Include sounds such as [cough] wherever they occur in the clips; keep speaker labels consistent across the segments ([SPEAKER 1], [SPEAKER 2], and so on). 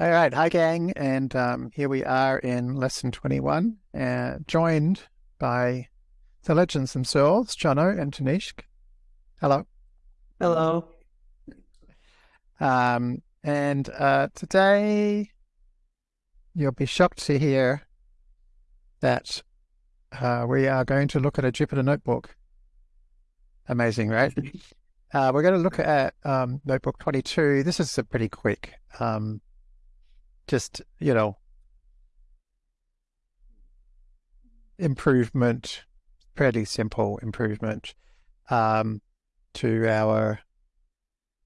[SPEAKER 1] All right, hi gang, and um, here we are in lesson 21, uh, joined by the legends themselves, Jono and Tanishq. Hello.
[SPEAKER 2] Hello.
[SPEAKER 1] Um, and uh, today you'll be shocked to hear that uh, we are going to look at a Jupyter notebook. Amazing, right? [laughs] Uh, we're going to look at um, notebook 22. This is a pretty quick um, just, you know, improvement, fairly simple improvement um, to our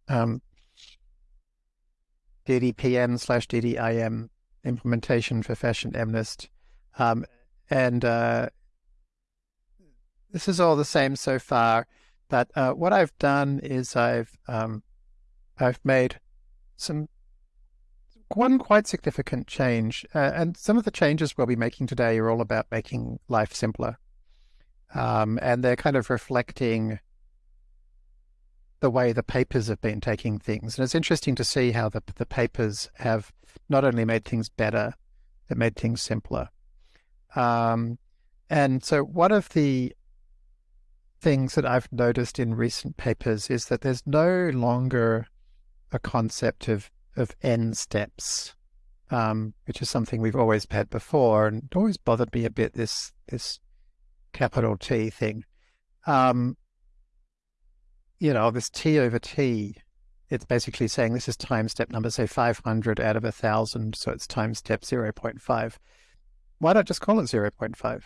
[SPEAKER 1] um, DDPM slash DDIM implementation for Fashion MNIST. Um, and uh, this is all the same so far, but uh, what I've done is I've um, I've made some one quite significant change, uh, and some of the changes we'll be making today are all about making life simpler. Um, and they're kind of reflecting the way the papers have been taking things. And it's interesting to see how the, the papers have not only made things better, they made things simpler. Um, and so one of the things that I've noticed in recent papers is that there's no longer a concept of of n steps, um, which is something we've always had before, and it always bothered me a bit. This this capital T thing, um, you know, this T over T. It's basically saying this is time step number, say 500 out of a thousand, so it's time step 0.5. Why not just call it 0.5?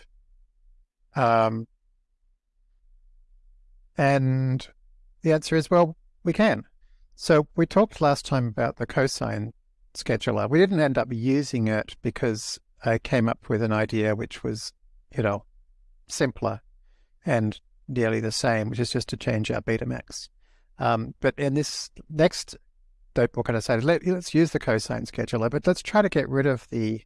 [SPEAKER 1] Um, and the answer is, well, we can. So we talked last time about the cosine scheduler. We didn't end up using it because I came up with an idea which was, you know, simpler and nearly the same, which is just to change our beta max. Um, but in this next notebook, I decided let, let's use the cosine scheduler, but let's try to get rid of the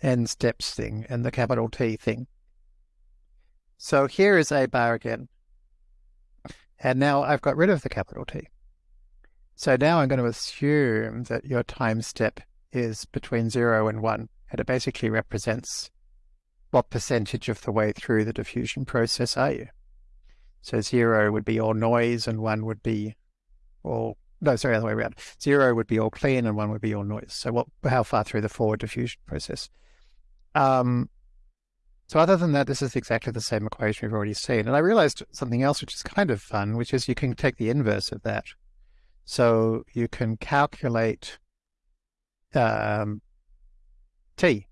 [SPEAKER 1] n steps thing and the capital T thing. So here is a bar again. And now I've got rid of the capital T. So now I'm going to assume that your time step is between 0 and 1, and it basically represents what percentage of the way through the diffusion process are you. So 0 would be all noise and 1 would be all, no, sorry, other way around. 0 would be all clean and 1 would be all noise. So what, how far through the forward diffusion process? Um, so other than that, this is exactly the same equation we've already seen. And I realized something else which is kind of fun, which is you can take the inverse of that. So you can calculate um, t.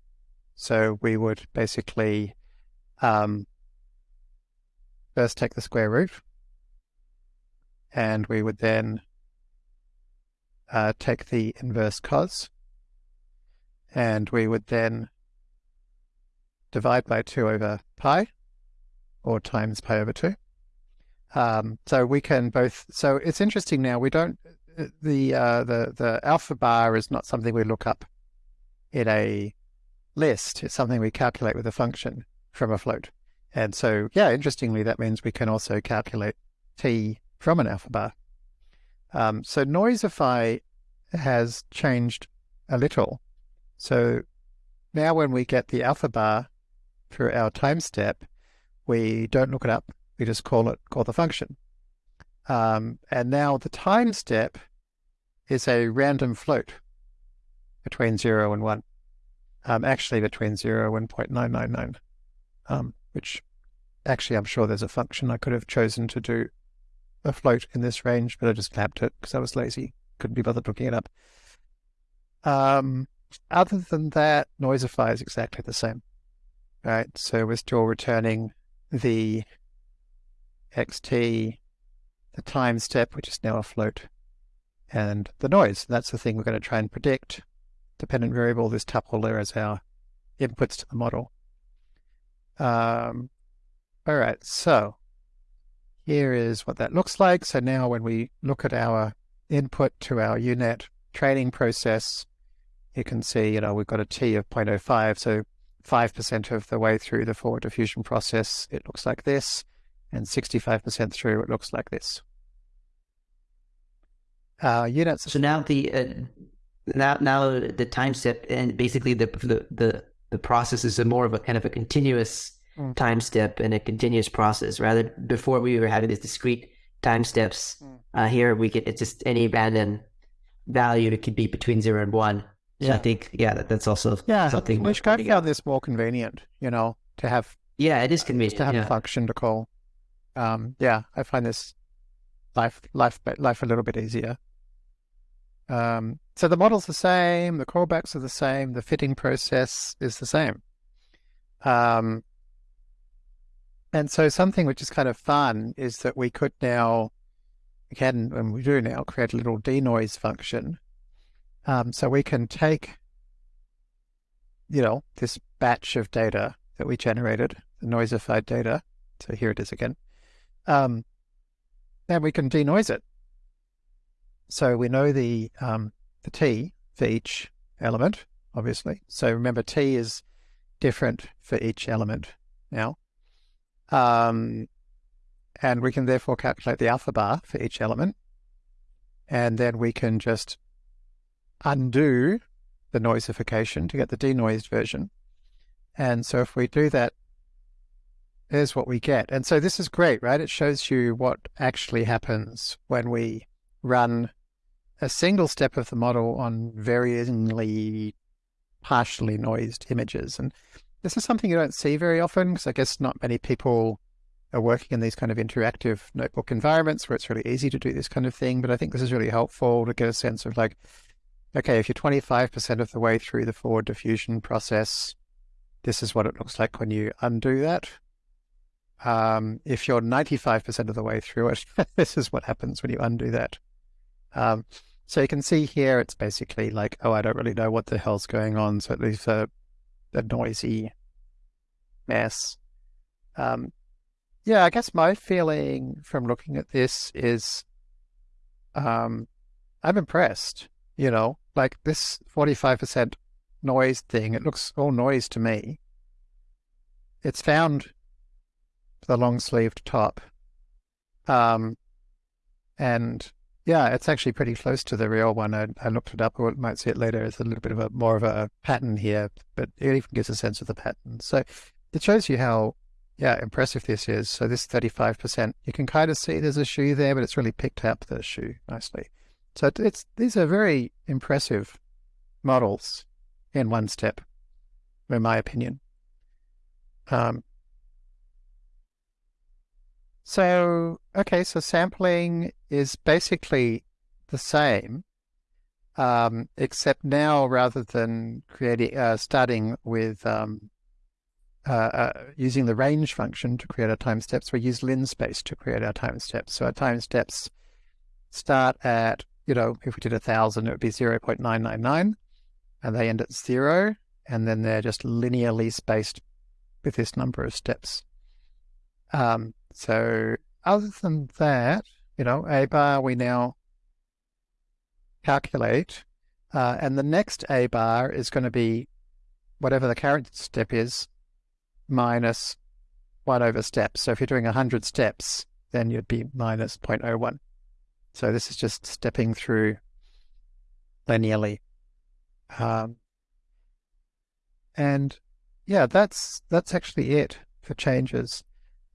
[SPEAKER 1] So we would basically um, first take the square root, and we would then uh, take the inverse cos, and we would then divide by 2 over pi, or times pi over 2. Um, so we can both, so it's interesting now, we don't, the, uh, the, the alpha bar is not something we look up in a list. It's something we calculate with a function from a float. And so, yeah, interestingly, that means we can also calculate t from an alpha bar. Um, so Noisify has changed a little. So now when we get the alpha bar, for our time step, we don't look it up. We just call it, call the function. Um, and now the time step is a random float between 0 and 1. Um, actually between 0 and 0.999, um, which actually I'm sure there's a function I could have chosen to do a float in this range, but I just clamped it because I was lazy. Couldn't be bothered looking it up. Um, other than that, Noisify is exactly the same right? So we're still returning the xt, the time step, which is now a float, and the noise. That's the thing we're going to try and predict. Dependent variable, this tuple there as our inputs to the model. Um, all right, so here is what that looks like. So now when we look at our input to our U-Net training process, you can see, you know, we've got a T of 0.05. So 5% of the way through the forward diffusion process, it looks like this, and 65% through, it looks like this. uh, units.
[SPEAKER 2] So now the uh, now now the time step and basically the the the, the process is a more of a kind of a continuous mm. time step and a continuous process. Rather before we were having these discrete time steps. Mm. Uh, here we get it's just any random value. It could be between zero and one. So yeah. I think yeah, that, that's also
[SPEAKER 1] yeah
[SPEAKER 2] something.
[SPEAKER 1] Which I found this more convenient, you know, to have.
[SPEAKER 2] Yeah, it is convenient
[SPEAKER 1] to have
[SPEAKER 2] yeah.
[SPEAKER 1] a function to call. Um, yeah, I find this life life life a little bit easier. Um, so the model's the same, the callbacks are the same, the fitting process is the same. Um, and so something which is kind of fun is that we could now, we can, and we do now, create a little denoise function. Um, so we can take, you know, this batch of data that we generated, the noisified data. So here it is again. Um, and we can denoise it. So we know the um, the t for each element, obviously. So remember, t is different for each element now. Um, and we can therefore calculate the alpha bar for each element. And then we can just undo the noisification to get the denoised version. And so if we do that, there's what we get. And so this is great, right? It shows you what actually happens when we run a single step of the model on varyingly partially noised images. And this is something you don't see very often because I guess not many people are working in these kind of interactive notebook environments where it's really easy to do this kind of thing. But I think this is really helpful to get a sense of like, okay, if you're 25% of the way through the forward diffusion process, this is what it looks like when you undo that. Um, if you're 95% of the way through it, [laughs] this is what happens when you undo that. Um, so you can see here, it's basically like, oh, I don't really know what the hell's going on. So it leaves a, a noisy mess. Um, yeah, I guess my feeling from looking at this is um, I'm impressed, you know, like this 45% noise thing, it looks all noise to me. It's found the long sleeved top. Um, and yeah, it's actually pretty close to the real one. I, I looked it up, or might see it later. It's a little bit of a more of a pattern here, but it even gives a sense of the pattern. So it shows you how, yeah, impressive this is. So this 35%, you can kind of see there's a shoe there, but it's really picked up the shoe nicely. So it's these are very impressive models in one step, in my opinion. Um, so, okay, so sampling is basically the same, um, except now rather than creating, uh, starting with um, uh, uh, using the range function to create our time steps, we use linspace to create our time steps. So our time steps start at, you know, if we did a thousand, it would be 0 0.999, and they end at zero, and then they're just linearly spaced with this number of steps. Um, so other than that, you know, A bar we now calculate, uh, and the next A bar is going to be whatever the current step is minus 1 over steps. So if you're doing 100 steps, then you'd be minus 0.01. So this is just stepping through linearly. Um, and yeah, that's that's actually it for changes.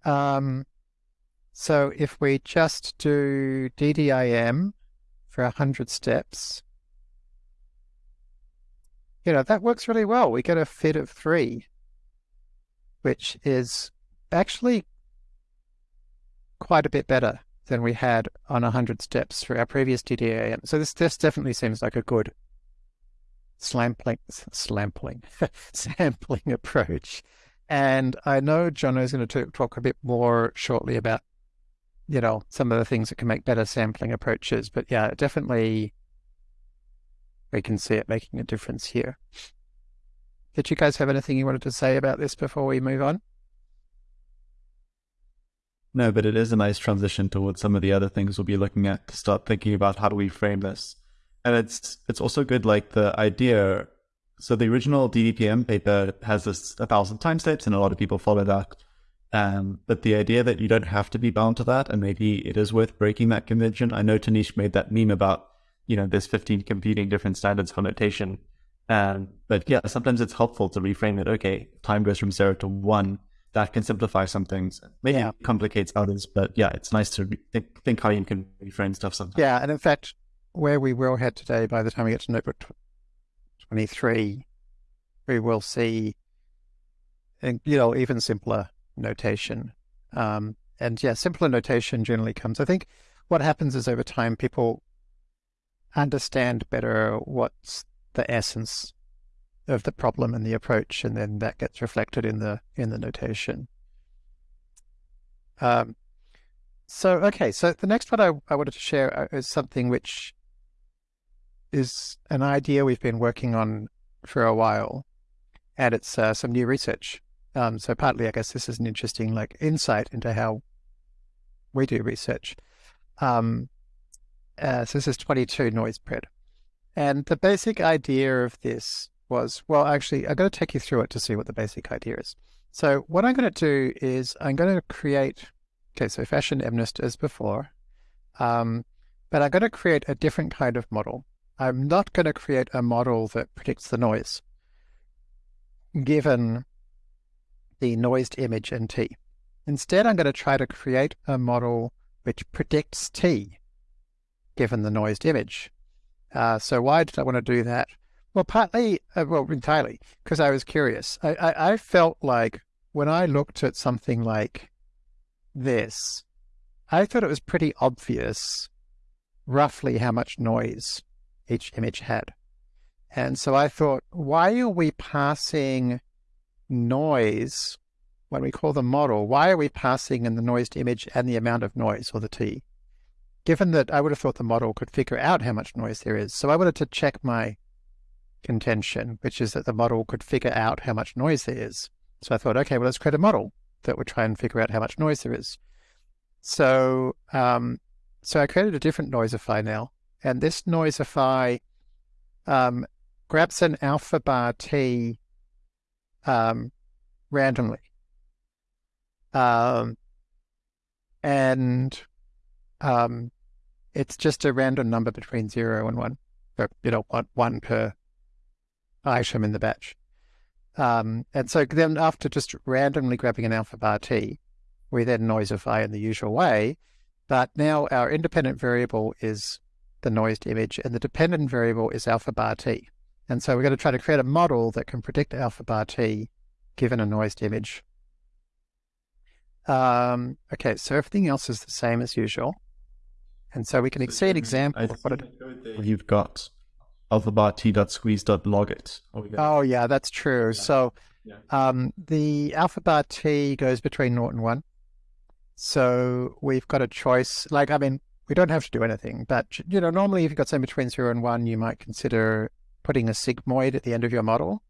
[SPEAKER 1] Um, so if we just do DDIM for 100 steps, you know, that works really well. We get a FID of three, which is actually quite a bit better than we had on 100 steps for our previous DDIM. So this, this definitely seems like a good slampling, slampling, [laughs] sampling approach. And I know Jono is going to talk a bit more shortly about, you know, some of the things that can make better sampling approaches. But yeah, definitely we can see it making a difference here. Did you guys have anything you wanted to say about this before we move on?
[SPEAKER 3] No, but it is a nice transition towards some of the other things we'll be looking at to start thinking about how do we frame this. And it's it's also good like the idea so the original DDPM paper has this a thousand time steps, and a lot of people follow that. Um, but the idea that you don't have to be bound to that, and maybe it is worth breaking that convention. I know Tanishq made that meme about you know, there's 15 competing different standards for notation. And, but yeah, sometimes it's helpful to reframe it. Okay, time goes from zero to one. That can simplify some things. Maybe yeah. complicates others, but yeah, it's nice to think, think how you can reframe stuff sometimes.
[SPEAKER 1] Yeah. And in fact, where we will head today, by the time we get to notebook 23, we will see, you know, even simpler notation. Um, and yeah, simpler notation generally comes. I think what happens is over time, people understand better what's the essence of the problem and the approach, and then that gets reflected in the in the notation. Um, so okay, so the next one I, I wanted to share uh, is something which is an idea we've been working on for a while, and it's uh, some new research. Um, so partly, I guess this is an interesting like insight into how we do research. Um, uh, so this is 22 noise pred. And the basic idea of this was, well, actually, I'm going to take you through it to see what the basic idea is. So what I'm going to do is I'm going to create, okay, so fashion MNIST as before, um, but I'm going to create a different kind of model. I'm not going to create a model that predicts the noise, given the noised image in T. Instead, I'm going to try to create a model which predicts T, given the noised image. Uh, so why did I want to do that? Well, partly, uh, well, entirely, because I was curious. I, I, I felt like when I looked at something like this, I thought it was pretty obvious roughly how much noise each image had. And so I thought, why are we passing noise when we call the model? Why are we passing in the noised image and the amount of noise, or the T? given that I would have thought the model could figure out how much noise there is. So I wanted to check my contention, which is that the model could figure out how much noise there is. So I thought, okay, well, let's create a model that would try and figure out how much noise there is. So, um, so I created a different Noisify now, and this Noisify um, grabs an alpha bar t um, randomly, um, and um, it's just a random number between zero and one, or, you know, one, one per item in the batch. Um, and so then after just randomly grabbing an alpha bar t, we then noisify in the usual way. But now our independent variable is the noised image and the dependent variable is alpha bar t. And so we're going to try to create a model that can predict alpha bar t given a noised image. Um, okay, so everything else is the same as usual. And so we can so see an example of what it...
[SPEAKER 3] You've got alphabar
[SPEAKER 1] Oh, yeah, that's true. Yeah. So yeah. Um, the alphabar t goes between naught and 1. So we've got a choice. Like, I mean, we don't have to do anything, but, you know, normally if you've got something between 0 and 1, you might consider putting a sigmoid at the end of your model.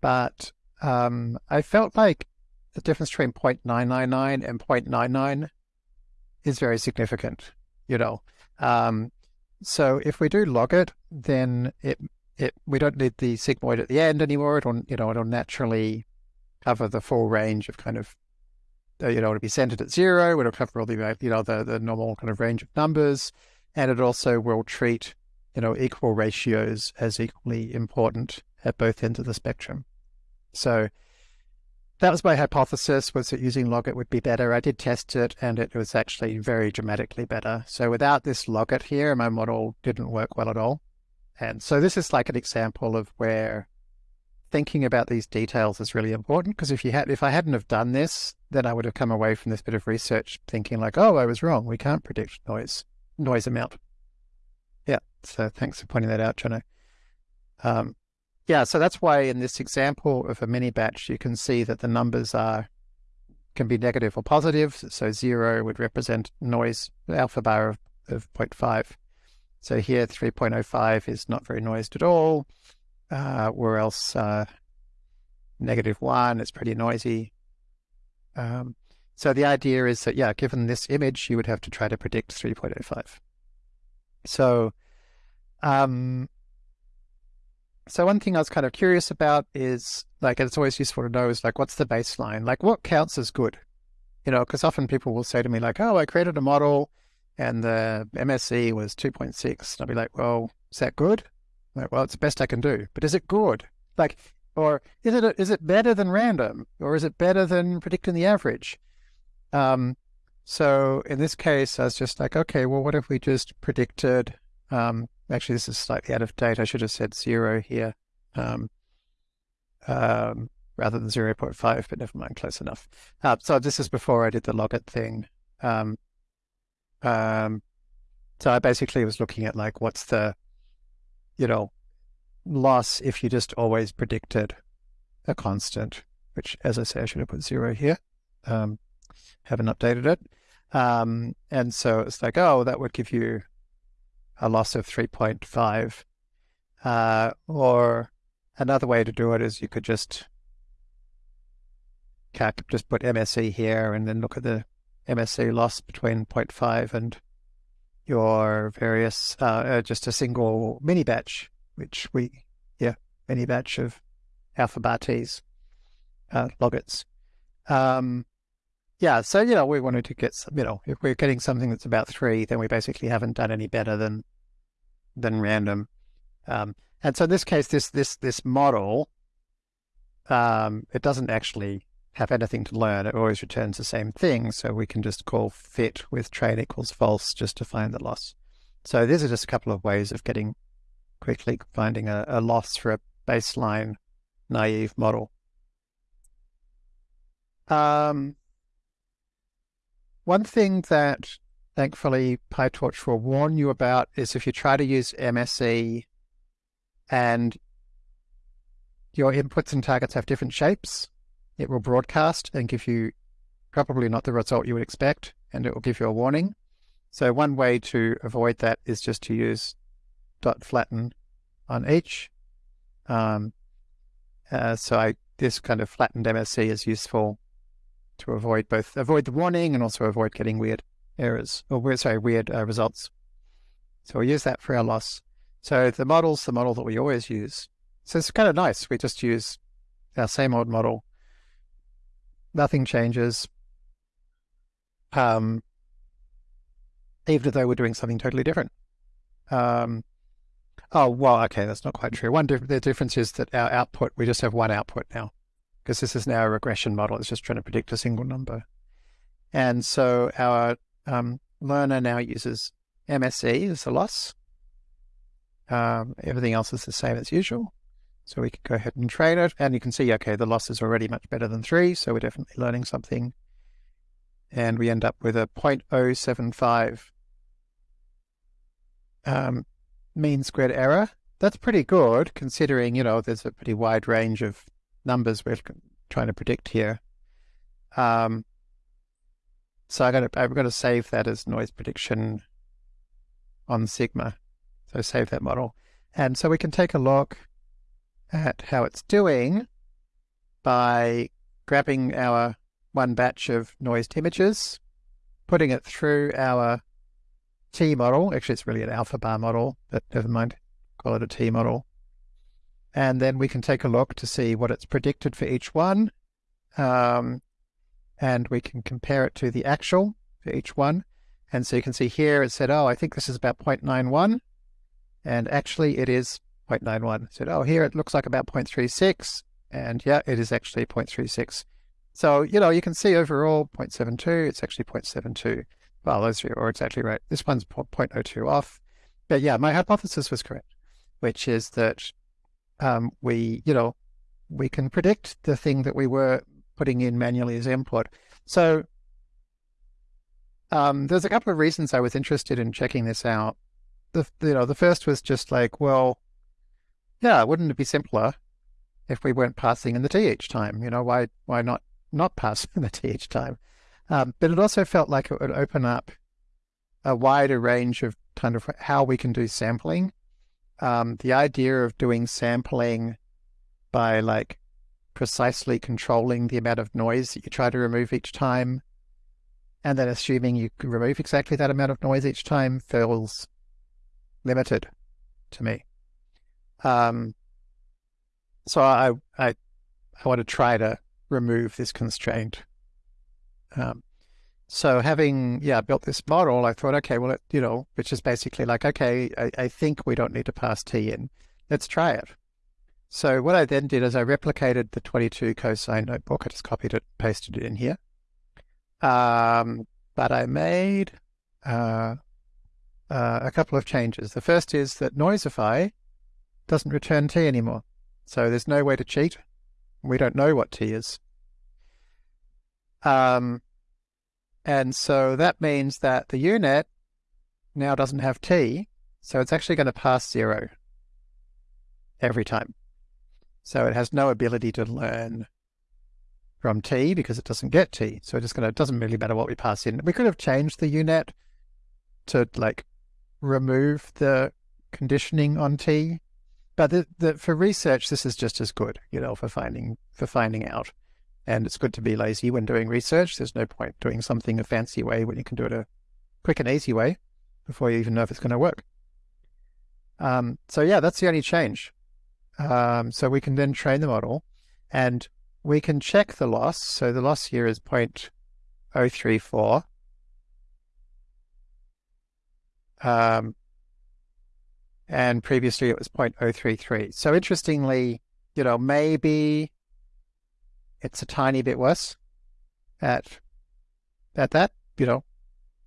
[SPEAKER 1] But um, I felt like the difference between 0.999 and 0.99 is very significant, you know. Um, so if we do log it, then it it we don't need the sigmoid at the end anymore. It'll you know it'll naturally cover the full range of kind of uh, you know it'll be centered at zero. It'll cover all the you know the the normal kind of range of numbers, and it also will treat you know equal ratios as equally important at both ends of the spectrum. So that was my hypothesis was that using logit would be better. I did test it and it was actually very dramatically better. So without this logit here, my model didn't work well at all. And so this is like an example of where thinking about these details is really important because if you had if I hadn't have done this, then I would have come away from this bit of research thinking like, oh, I was wrong. We can't predict noise noise amount. Yeah. So thanks for pointing that out, Jono. Um, yeah, so that's why in this example of a mini batch, you can see that the numbers are can be negative or positive. So zero would represent noise alpha bar of, of 0.5. So here 3.05 is not very noised at all, uh, or else uh, negative one is pretty noisy. Um, so the idea is that, yeah, given this image, you would have to try to predict 3.05. So um, so one thing I was kind of curious about is like, it's always useful to know is like, what's the baseline? Like what counts as good? You know, because often people will say to me like, oh, I created a model and the MSE was 2.6. And I'd be like, well, is that good? I'm like, well, it's the best I can do. But is it good? Like, or is it a, is it better than random, or is it better than predicting the average? Um, so in this case, I was just like, okay, well, what if we just predicted? Um, actually, this is slightly out of date. I should have said zero here, um, um, rather than zero point five. But never mind, close enough. Uh, so this is before I did the logit thing. Um, um, so I basically was looking at like, what's the, you know, loss if you just always predicted a constant, which, as I say, I should have put zero here. Um, haven't updated it. Um, and so it's like, oh, that would give you a loss of 3.5. Uh, or another way to do it is you could just just put MSE here and then look at the MSE loss between 0.5 and your various, uh, uh, just a single mini batch which we, yeah, mini batch of alpha bar T's, uh, logits. Um, yeah, so, you know, we wanted to get, some, you know, if we're getting something that's about three, then we basically haven't done any better than, than random. Um, and so in this case, this, this, this model, um, it doesn't actually have anything to learn. It always returns the same thing. So we can just call fit with train equals false just to find the loss. So these are just a couple of ways of getting quickly finding a, a loss for a baseline naive model. Um, one thing that thankfully PyTorch will warn you about is if you try to use MSE and your inputs and targets have different shapes, it will broadcast and give you probably not the result you would expect, and it will give you a warning. So one way to avoid that is just to use dot flatten on each. Um, uh, so I, this kind of flattened MSE is useful to avoid both avoid the warning and also avoid getting weird errors or weird, sorry weird uh, results. So we use that for our loss. So the model's the model that we always use. So it's kind of nice. We just use our same old model. Nothing changes. Um, even though we're doing something totally different. Um, Oh, well, okay, that's not quite true. One the difference is that our output, we just have one output now because this is now a regression model. It's just trying to predict a single number. And so our um, learner now uses MSE as the loss. Um, everything else is the same as usual. So we can go ahead and train it. And you can see, okay, the loss is already much better than three. So we're definitely learning something. And we end up with a 0.075 um, mean squared error. That's pretty good considering, you know, there's a pretty wide range of numbers we're trying to predict here. Um, so I got to, I've got to save that as noise prediction on Sigma. So save that model. And so we can take a look at how it's doing by grabbing our one batch of noised images, putting it through our T model. Actually, it's really an alpha bar model, but never mind. Call it a T model. And then we can take a look to see what it's predicted for each one. Um, and we can compare it to the actual for each one. And so you can see here it said, oh, I think this is about 0.91. And actually it is 0.91. It said, oh, here it looks like about 0.36. And yeah, it is actually 0.36. So, you know, you can see overall 0.72, it's actually 0.72. Well, those three are exactly right. This one's 0.02 off. But yeah, my hypothesis was correct, which is that um, we, you know, we can predict the thing that we were putting in manually as input. So um, there's a couple of reasons I was interested in checking this out. The, you know, the first was just like, well, yeah, wouldn't it be simpler if we weren't passing in the t each time? You know, why why not not pass [laughs] in the t each time? Um, but it also felt like it would open up a wider range of kind of how we can do sampling. Um, the idea of doing sampling by like precisely controlling the amount of noise that you try to remove each time, and then assuming you can remove exactly that amount of noise each time feels limited to me. Um, so I, I, I want to try to remove this constraint um, so having yeah built this model, I thought, okay, well, it, you know, which is basically like, okay, I, I think we don't need to pass t in. Let's try it. So what I then did is I replicated the 22 cosine notebook. I just copied it, pasted it in here. Um, but I made uh, uh, a couple of changes. The first is that Noisify doesn't return t anymore. So there's no way to cheat. We don't know what t is. Um, and so that means that the U-Net now doesn't have t, so it's actually going to pass zero every time. So it has no ability to learn from t because it doesn't get t. So it's just gonna, it doesn't really matter what we pass in. We could have changed the U-Net to like remove the conditioning on t, but the, the, for research, this is just as good, you know, for finding for finding out. And it's good to be lazy when doing research. There's no point doing something a fancy way when you can do it a quick and easy way before you even know if it's going to work. Um, so yeah, that's the only change. Um, so we can then train the model and we can check the loss. So the loss here is 0.034. Um, and previously it was 0.033. So interestingly, you know, maybe it's a tiny bit worse at at that, you know,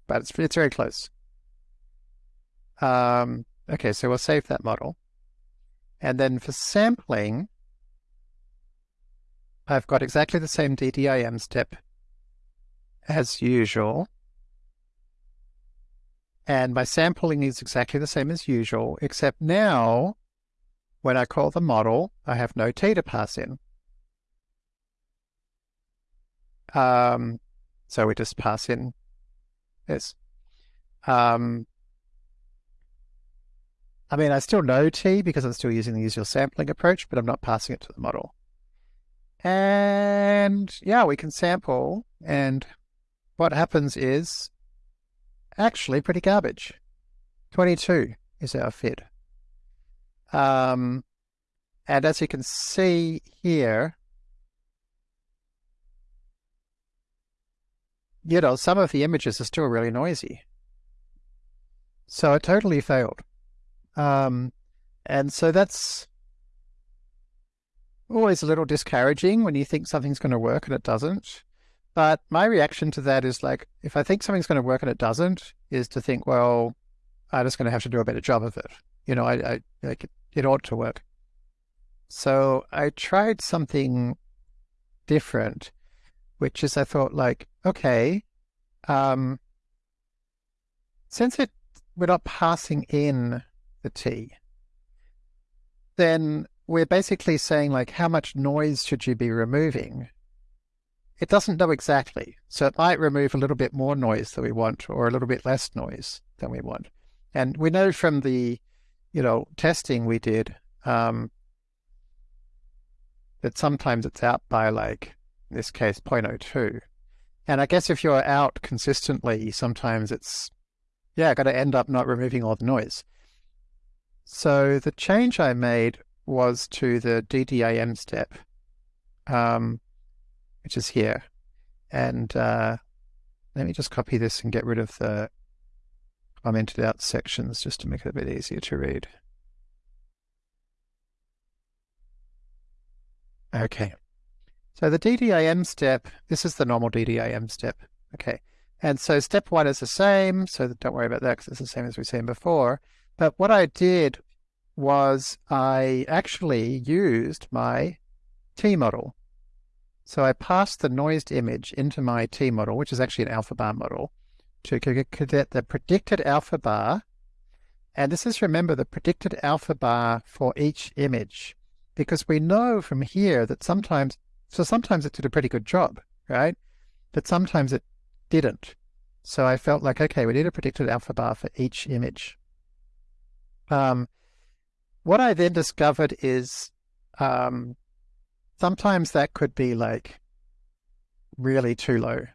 [SPEAKER 1] but it's it's very close. Um, okay, so we'll save that model. And then for sampling, I've got exactly the same DDIM step as usual. And my sampling is exactly the same as usual, except now when I call the model, I have no t to pass in. Um, so we just pass in this. Um, I mean, I still know t because I'm still using the usual sampling approach, but I'm not passing it to the model. And yeah, we can sample and what happens is actually pretty garbage. 22 is our FID. Um, and as you can see here, you know, some of the images are still really noisy. So it totally failed. Um, and so that's always a little discouraging when you think something's going to work and it doesn't. But my reaction to that is like, if I think something's going to work and it doesn't, is to think, well, I'm just going to have to do a better job of it. You know, I, I like it, it ought to work. So I tried something different, which is I thought like, okay, um, since it we're not passing in the t, then we're basically saying like how much noise should you be removing? It doesn't know exactly. So it might remove a little bit more noise than we want or a little bit less noise than we want. And we know from the, you know, testing we did um, that sometimes it's out by like, in this case, 0.02. And I guess if you're out consistently, sometimes it's, yeah, got to end up not removing all the noise. So the change I made was to the DDIM step, um, which is here. And uh, let me just copy this and get rid of the commented out sections just to make it a bit easier to read. Okay. So the DDIM step, this is the normal DDIM step. Okay. And so step one is the same, so don't worry about that because it's the same as we've seen before. But what I did was I actually used my T model. So I passed the noised image into my T model, which is actually an alpha bar model, to get the predicted alpha bar. And this is, remember, the predicted alpha bar for each image, because we know from here that sometimes so sometimes it did a pretty good job, right? But sometimes it didn't. So I felt like, okay, we need a predicted alpha bar for each image. Um, what I then discovered is um, sometimes that could be like really too low,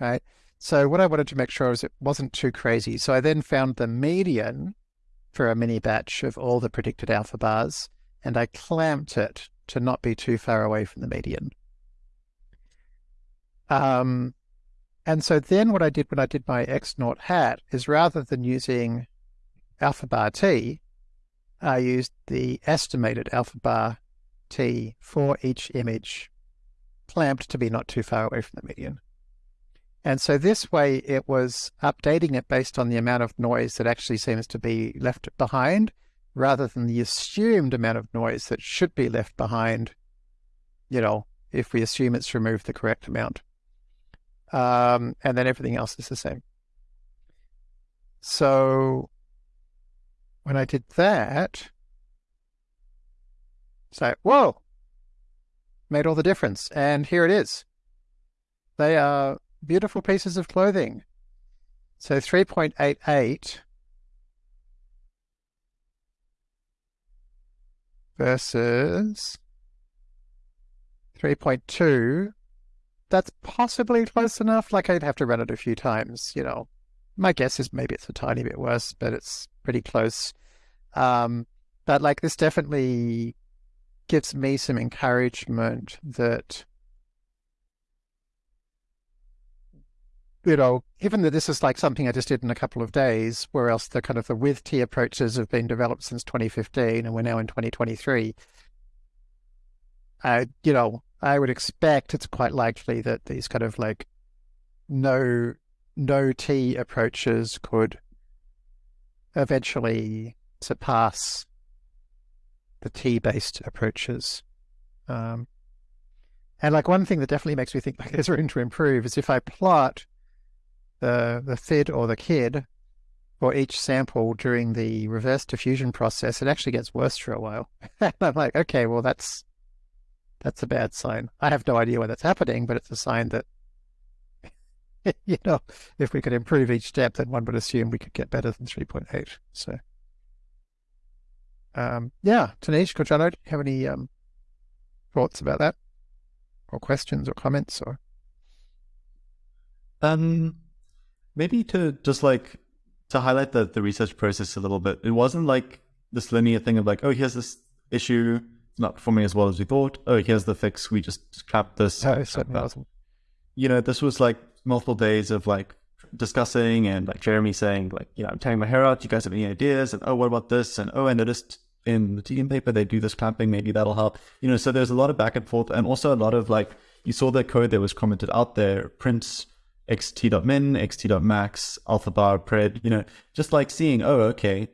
[SPEAKER 1] right? So what I wanted to make sure is it wasn't too crazy. So I then found the median for a mini batch of all the predicted alpha bars, and I clamped it to not be too far away from the median. Um, And so then what I did when I did my X naught hat is rather than using alpha bar t, I used the estimated alpha bar t for each image clamped to be not too far away from the median. And so this way it was updating it based on the amount of noise that actually seems to be left behind rather than the assumed amount of noise that should be left behind, you know, if we assume it's removed the correct amount. Um, and then everything else is the same. So when I did that, like, whoa, made all the difference. And here it is. They are beautiful pieces of clothing. So 3.88 versus 3.2. That's possibly close enough. Like I'd have to run it a few times, you know. My guess is maybe it's a tiny bit worse, but it's pretty close. Um, but like this definitely gives me some encouragement that you know, given that this is like something I just did in a couple of days, whereas the kind of the with T approaches have been developed since 2015 and we're now in 2023, I, you know, I would expect it's quite likely that these kind of like no, no T approaches could eventually surpass the T based approaches. Um, and like one thing that definitely makes me think like there's room to improve is if I plot the, the FID or the KID for each sample during the reverse diffusion process, it actually gets worse for a while. [laughs] and I'm like, okay, well, that's that's a bad sign. I have no idea why that's happening, but it's a sign that, [laughs] you know, if we could improve each step, then one would assume we could get better than 3.8. So, um, yeah, Tanishq, Jono, do you have any um, thoughts about that? Or questions or comments or?
[SPEAKER 3] Um, maybe to just like to highlight the the research process a little bit. It wasn't like this linear thing of like, oh, here's this issue, it's not performing as well as we thought. Oh, here's the fix. We just clamped this.
[SPEAKER 1] No, certainly wasn't.
[SPEAKER 3] You know, this was like multiple days of like discussing and like Jeremy saying like, you know, I'm tearing my hair out. Do You guys have any ideas? And oh, what about this? And oh, I noticed in the TDM paper they do this clamping. Maybe that'll help. You know, so there's a lot of back and forth, and also a lot of like you saw the code that was commented out there. Prints xt.min, xt.max, alpha bar, pred, you know, just like seeing, oh, okay,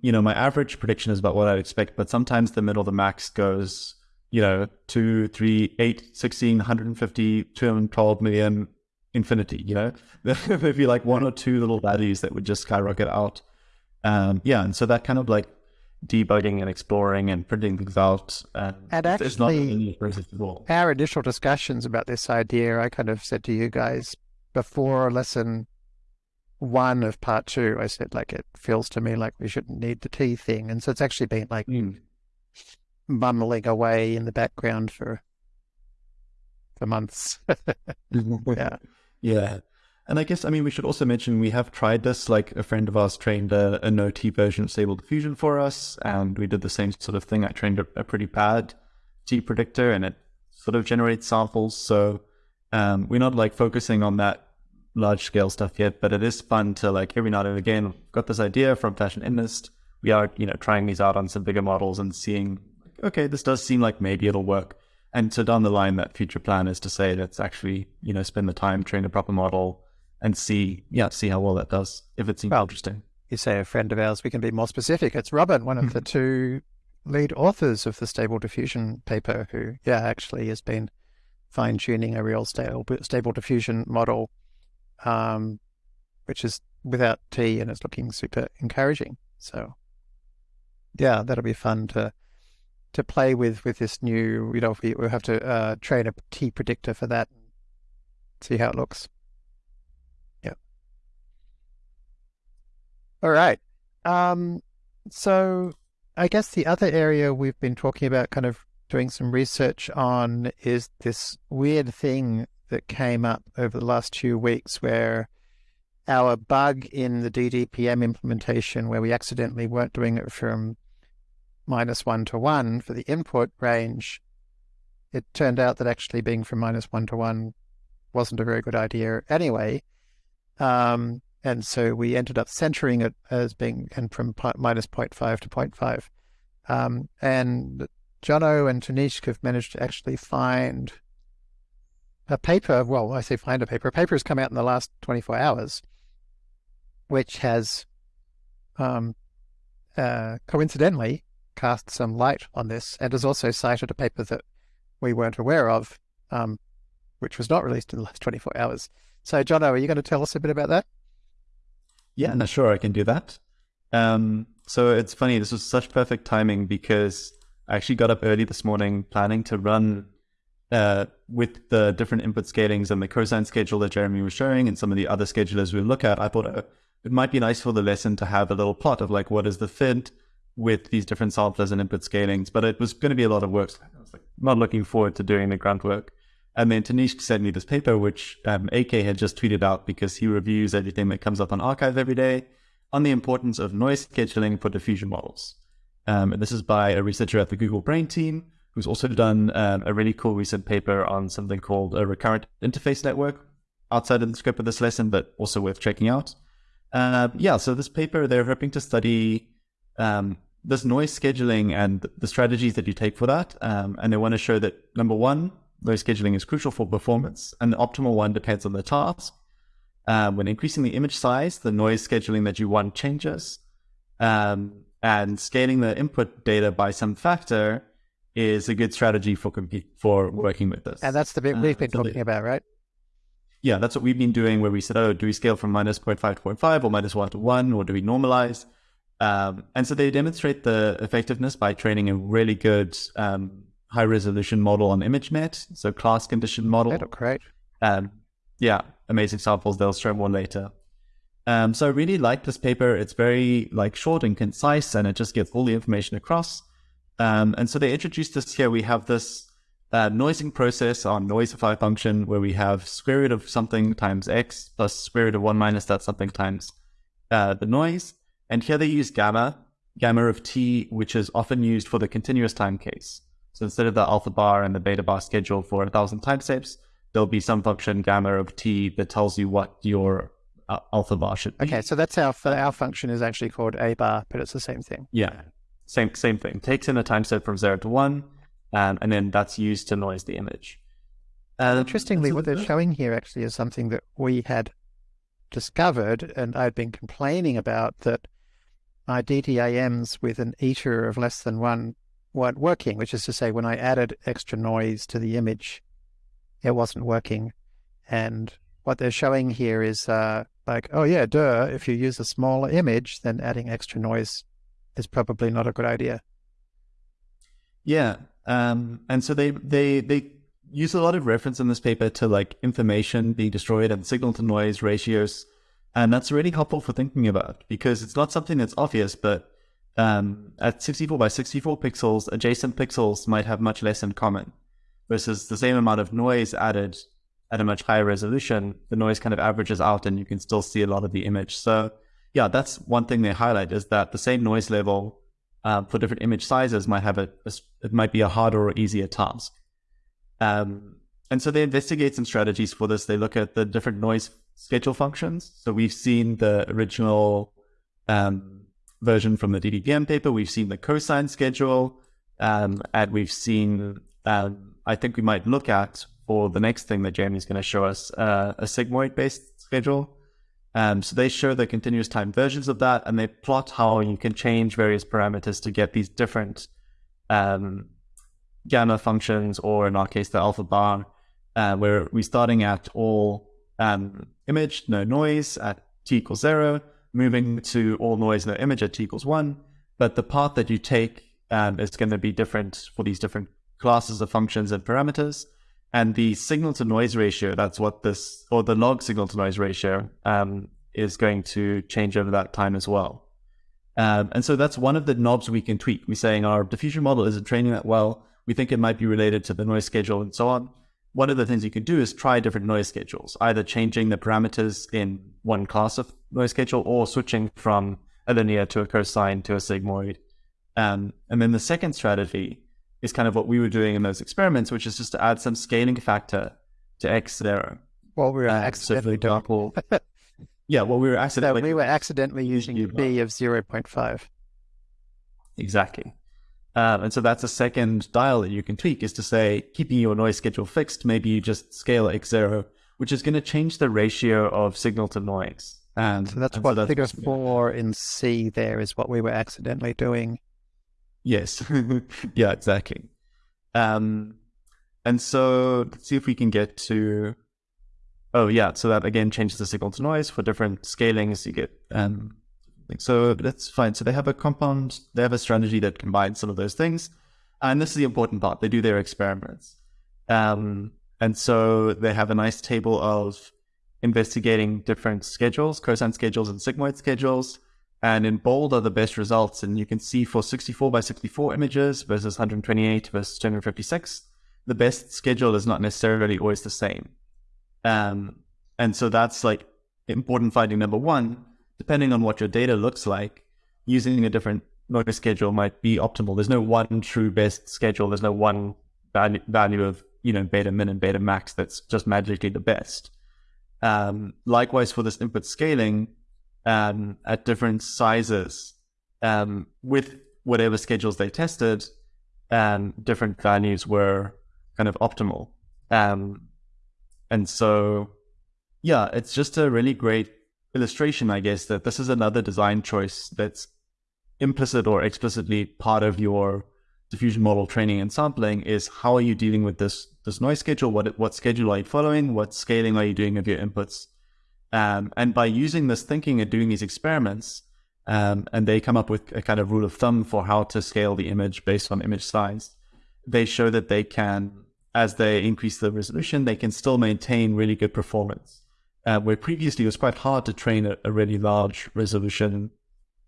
[SPEAKER 3] you know, my average prediction is about what I'd expect, but sometimes the middle, the max goes, you know, 2, 3, 8, 16, 150, 212 million, infinity, you know? [laughs] There'd be like one or two little values that would just skyrocket out. Um, yeah, and so that kind of like debugging and exploring and printing things out. And,
[SPEAKER 1] and actually, it's not an process at all. Our initial discussions about this idea, I kind of said to you guys, before lesson one of part two, I said, like, it feels to me like we shouldn't need the T thing. And so it's actually been like mm. mumbling away in the background for for months. [laughs] yeah. [laughs]
[SPEAKER 3] Yeah. And I guess, I mean, we should also mention we have tried this. Like a friend of ours trained a, a no T version of Stable Diffusion for us, and we did the same sort of thing. I trained a, a pretty bad T predictor, and it sort of generates samples. So um, we're not like focusing on that large scale stuff yet, but it is fun to like every now and again got this idea from Fashion MNIST. We are, you know, trying these out on some bigger models and seeing, okay, this does seem like maybe it'll work. And so down the line, that future plan is to say let's actually, you know, spend the time, train a proper model, and see, yeah, see how well that does. If it seems well, interesting.
[SPEAKER 1] You say a friend of ours. We can be more specific. It's Robin, one of the [laughs] two lead authors of the Stable Diffusion paper, who, yeah, actually has been fine tuning a real stable, stable diffusion model, um, which is without T and it's looking super encouraging. So, yeah, that'll be fun to to play with with this new. You know, we, we'll have to uh, train T predictor for that, and see how it looks. Yeah. All right. Um, so I guess the other area we've been talking about, kind of doing some research on is this weird thing that came up over the last two weeks where our bug in the DDPM implementation, where we accidentally weren't doing it from minus one to one for the input range, it turned out that actually being from minus one to one wasn't a very good idea anyway. Um, and so we ended up centering it as being and from minus 0.5 to 0.5. Um, and Jono and Tanishq have managed to actually find a paper. Well, I say find a paper. A paper has come out in the last 24 hours, which has um, uh, coincidentally cast some light on this and has also cited a paper that we weren't aware of, um, which was not released in the last 24 hours. So, Jono, are you going to tell us a bit about that?
[SPEAKER 3] Yeah, no, sure, I can do that. Um, so it's funny, this was such perfect timing because I actually got up early this morning planning to run uh, with the different input scalings and the cosine schedule that Jeremy was showing and some of the other schedulers we look at. I thought uh, it might be nice for the lesson to have a little plot of like what is the fit with these different samplers and input scalings, but it was going to be a lot of work. So I was like, not looking forward to doing the grunt work. And then Tanishq sent me this paper, which um, AK had just tweeted out because he reviews everything that comes up on arXiv every day on the importance of noise scheduling for diffusion models. Um, and this is by a researcher at the Google Brain team who's also done um, a really cool recent paper on something called a recurrent interface network outside of the scope of this lesson, but also worth checking out. Uh, yeah, so this paper, they're hoping to study um, this noise scheduling and the strategies that you take for that. Um, and they want to show that number one, noise scheduling is crucial for performance, and the optimal one depends on the task. Um, when increasing the image size, the noise scheduling that you want changes. Um, and scaling the input data by some factor is a good strategy for compete for working with this.
[SPEAKER 1] And that's the bit we've uh, been uh, talking about, right?
[SPEAKER 3] Yeah, that's what we've been doing where we said, oh, do we scale from minus 0.5 to 0.5 or minus 1 to 1, or do we normalize? Um, and so they demonstrate the effectiveness by training a really good um, high resolution model on ImageNet, so class condition model.
[SPEAKER 1] Look great.
[SPEAKER 3] Um, yeah, amazing samples. They'll show more later. Um, so I really like this paper. It's very like short and concise, and it just gets all the information across. Um, and so they introduced this here. We have this uh, noising process on noisify function where we have square root of something times x plus square root of one minus that something times uh, the noise. And here they use gamma, gamma of t, which is often used for the continuous time case. So instead of the alpha bar and the beta bar schedule for a thousand time steps, there'll be some function gamma of t that tells you what your uh, alpha bar should be.
[SPEAKER 1] Okay, so that's our our function is actually called a bar, but it's the same thing.
[SPEAKER 3] Yeah, same same thing. Takes in a time step from zero to one, um, and then that's used to noise the image.
[SPEAKER 1] Um, Interestingly, what they're showing here actually is something that we had discovered, and I'd been complaining about that my DDIMs with an eta of less than one weren't working, which is to say, when I added extra noise to the image, it wasn't working. And what they're showing here is uh, like, oh yeah, duh, if you use a smaller image, then adding extra noise is probably not a good idea.
[SPEAKER 3] Yeah. Um, and so they, they, they use a lot of reference in this paper to like information being destroyed and signal to noise ratios. And that's really helpful for thinking about because it's not something that's obvious, but um, at 64 by 64 pixels, adjacent pixels might have much less in common versus the same amount of noise added at a much higher resolution, the noise kind of averages out and you can still see a lot of the image. So yeah, that's one thing they highlight is that the same noise level uh, for different image sizes might have a, a, it might be a harder or easier task. Um, and so they investigate some strategies for this. They look at the different noise schedule functions. So we've seen the original um, version from the DDPM paper. We've seen the cosine schedule, um, and we've seen um, I think we might look at for the next thing that Jeremy's going to show us uh, a sigmoid based schedule. Um, so they show the continuous time versions of that, and they plot how you can change various parameters to get these different um, gamma functions, or in our case, the alpha bar, uh, where we're starting at all um, image, no noise at t equals zero, moving to all noise, no image at t equals one. But the path that you take um, is going to be different for these different classes of functions and parameters. And the signal to noise ratio, that's what this, or the log signal to noise ratio, um, is going to change over that time as well. Um, and so that's one of the knobs we can tweak. We're saying our diffusion model isn't training that well. We think it might be related to the noise schedule and so on. One of the things you can do is try different noise schedules, either changing the parameters in one class of noise schedule or switching from a linear to a cosine to a sigmoid. Um, and then the second strategy is kind of what we were doing in those experiments, which is just to add some scaling factor to x zero.
[SPEAKER 1] What we were
[SPEAKER 3] Uh,
[SPEAKER 1] accidentally doing.
[SPEAKER 3] example, [laughs] yeah, well, we were
[SPEAKER 1] So
[SPEAKER 3] accidentally
[SPEAKER 1] we were accidentally using B of 0.5.
[SPEAKER 3] Exactly. Um, and so that's a second dial that you can tweak is to say, keeping your noise schedule fixed, maybe you just scale X0, which is going to change the ratio of signal to noise. And
[SPEAKER 1] So that's
[SPEAKER 3] and
[SPEAKER 1] what figure
[SPEAKER 3] what's gonna-
[SPEAKER 1] four in C there is what we were accidentally doing.
[SPEAKER 3] Yes. [laughs] yeah, exactly. Um, and so let's see if we can get to. Oh, yeah. So that again changes the signal to noise for different scalings. You get. Um, so that's fine. So they have a compound, they have a strategy that combines some of those things. And this is the important part. They do their experiments. Um, and so they have a nice table of investigating different schedules, cosine schedules and sigmoid schedules. And in bold are the best results. And you can see for 64 by 64 images versus 128 versus 256, the best schedule is not necessarily always the same. Um, and so that's like important finding number one. Depending on what your data looks like, using a different noise schedule might be optimal. There's no one true best schedule. There's no one value, value of, you know, beta min and beta max that's just magically the best. Um, likewise for this input scaling, um, at different sizes um, with whatever schedules they tested, um, different values were kind of optimal. Um, and so, yeah, it's just a really great illustration, I guess, that this is another design choice that's implicit or explicitly part of your diffusion model training and sampling is how are you dealing with this this noise schedule? What what schedule are you following? What scaling are you doing of your inputs? Um, and by using this thinking and doing these experiments, um, and they come up with a kind of rule of thumb for how to scale the image based on image size, they show that they can, as they increase the resolution, they can still maintain really good performance. Uh, where previously it was quite hard to train a, a really large resolution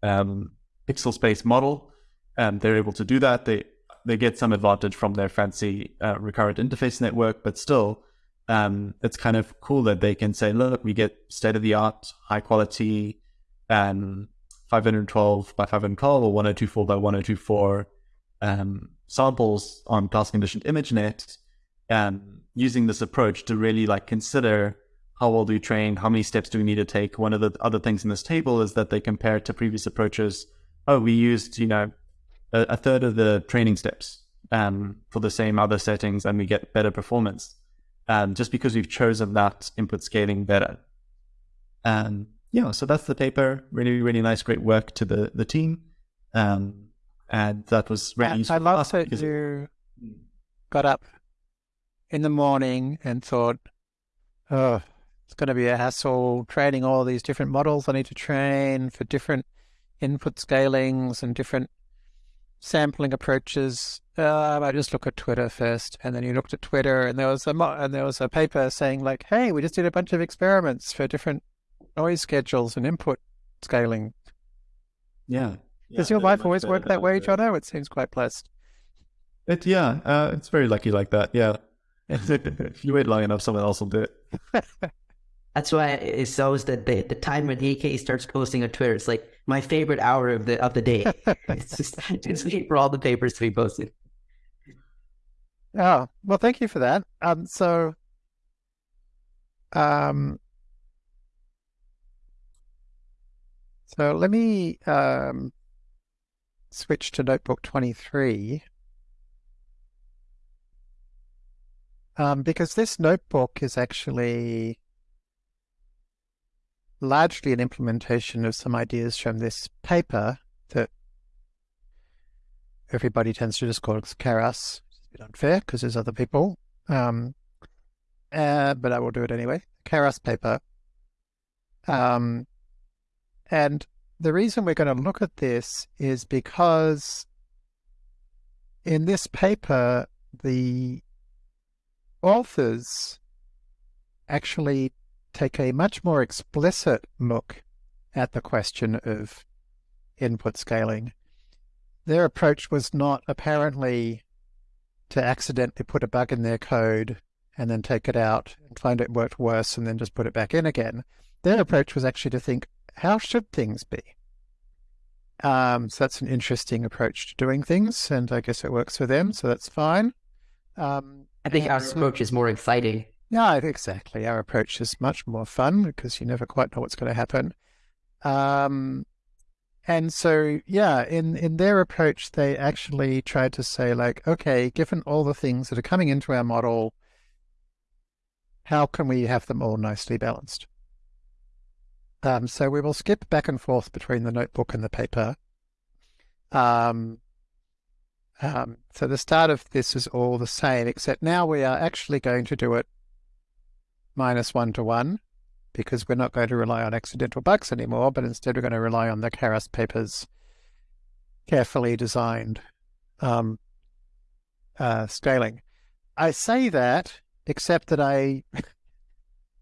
[SPEAKER 3] um, pixel space model, um, they're able to do that. They they get some advantage from their fancy uh, recurrent interface network, but still, um, it's kind of cool that they can say, look, we get state of the art, high quality, um, 512 by 512 or 1024 by 1024 um, samples on class conditioned ImageNet, um, using this approach to really like consider how well do you train, how many steps do we need to take. One of the other things in this table is that they compare to previous approaches. Oh, we used, you know, a, a third of the training steps um, for the same other settings and we get better performance um, just because we've chosen that input scaling better. Um, yeah, so that's the paper. Really, really nice, great work to the, the team. Um, and that was really
[SPEAKER 1] I,
[SPEAKER 3] useful
[SPEAKER 1] I love that
[SPEAKER 3] because-
[SPEAKER 1] you got up in the morning and thought, oh, it's going to be a hassle training all these different models I need to train for different input scalings and different sampling approaches. Uh, I just look at Twitter first, and then you looked at Twitter, and there was a mo- and there was a paper saying like, "Hey, we just did a bunch of experiments for different noise schedules and input scaling."
[SPEAKER 3] Yeah.
[SPEAKER 1] Does your
[SPEAKER 3] very
[SPEAKER 1] wife always work that way,
[SPEAKER 3] I could.
[SPEAKER 1] Jono? It seems quite blessed.
[SPEAKER 3] It, yeah, uh, it's very lucky like that. Yeah. if [laughs] you wait long enough, someone else will do it. [laughs]
[SPEAKER 2] That's why it's always the, the the time when AK starts posting on Twitter. It's like my favorite hour of the of the day. [laughs] it's just just wait for all the papers to be posted.
[SPEAKER 1] Oh, well, thank you for that. Um, so, um, so let me um switch to notebook 23. Um, because this notebook is actually largely an implementation of some ideas from this paper that everybody tends to just call Karras. It's a bit unfair because there's other people. Um, uh, but I will do it anyway. Karras paper. Um, and the reason we're going to look at this is because in this paper, the authors actually take a much more explicit look at the question of input scaling. Their approach was not apparently to accidentally put a bug in their code and then take it out and find it worked worse and then just put it back in again. Their approach was actually to think, how should things be? Um, so that's an interesting approach to doing things, and I guess it works for them, so that's fine. Um,
[SPEAKER 2] I think our approach is more exciting.
[SPEAKER 1] Yeah, exactly. Our approach is much more fun because you never quite know what's going to happen. Um, and so, yeah, in, in their approach, they actually tried to say, like, okay, given all the things that are coming into our model, how can we have them all nicely balanced? Um, so we will skip back and forth between the notebook and the paper. Um, um, so the start of this is all the same, except now we are actually going to do it minus one to one because we're not going to rely on accidental bugs anymore, but instead we're going to rely on the Karras paper's carefully designed um, uh, scaling. I say that, except that I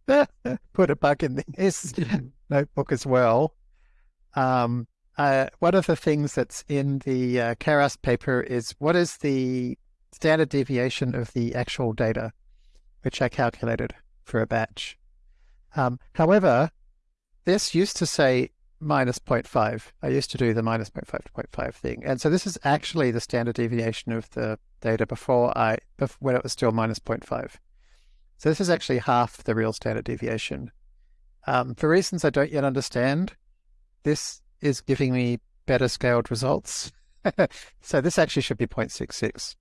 [SPEAKER 1] [laughs] put a bug in this [laughs] notebook as well. Um, uh, one of the things that's in the uh, Karras paper is what is the standard deviation of the actual data, which I calculated for a batch. Um, however, this used to say minus 0.5. I used to do the minus 0.5 to 0.5 thing. And so this is actually the standard deviation of the data before I, when it was still minus 0.5. So this is actually half the real standard deviation. Um, for reasons I don't yet understand, this is giving me better scaled results. [laughs] so this actually should be 0.66.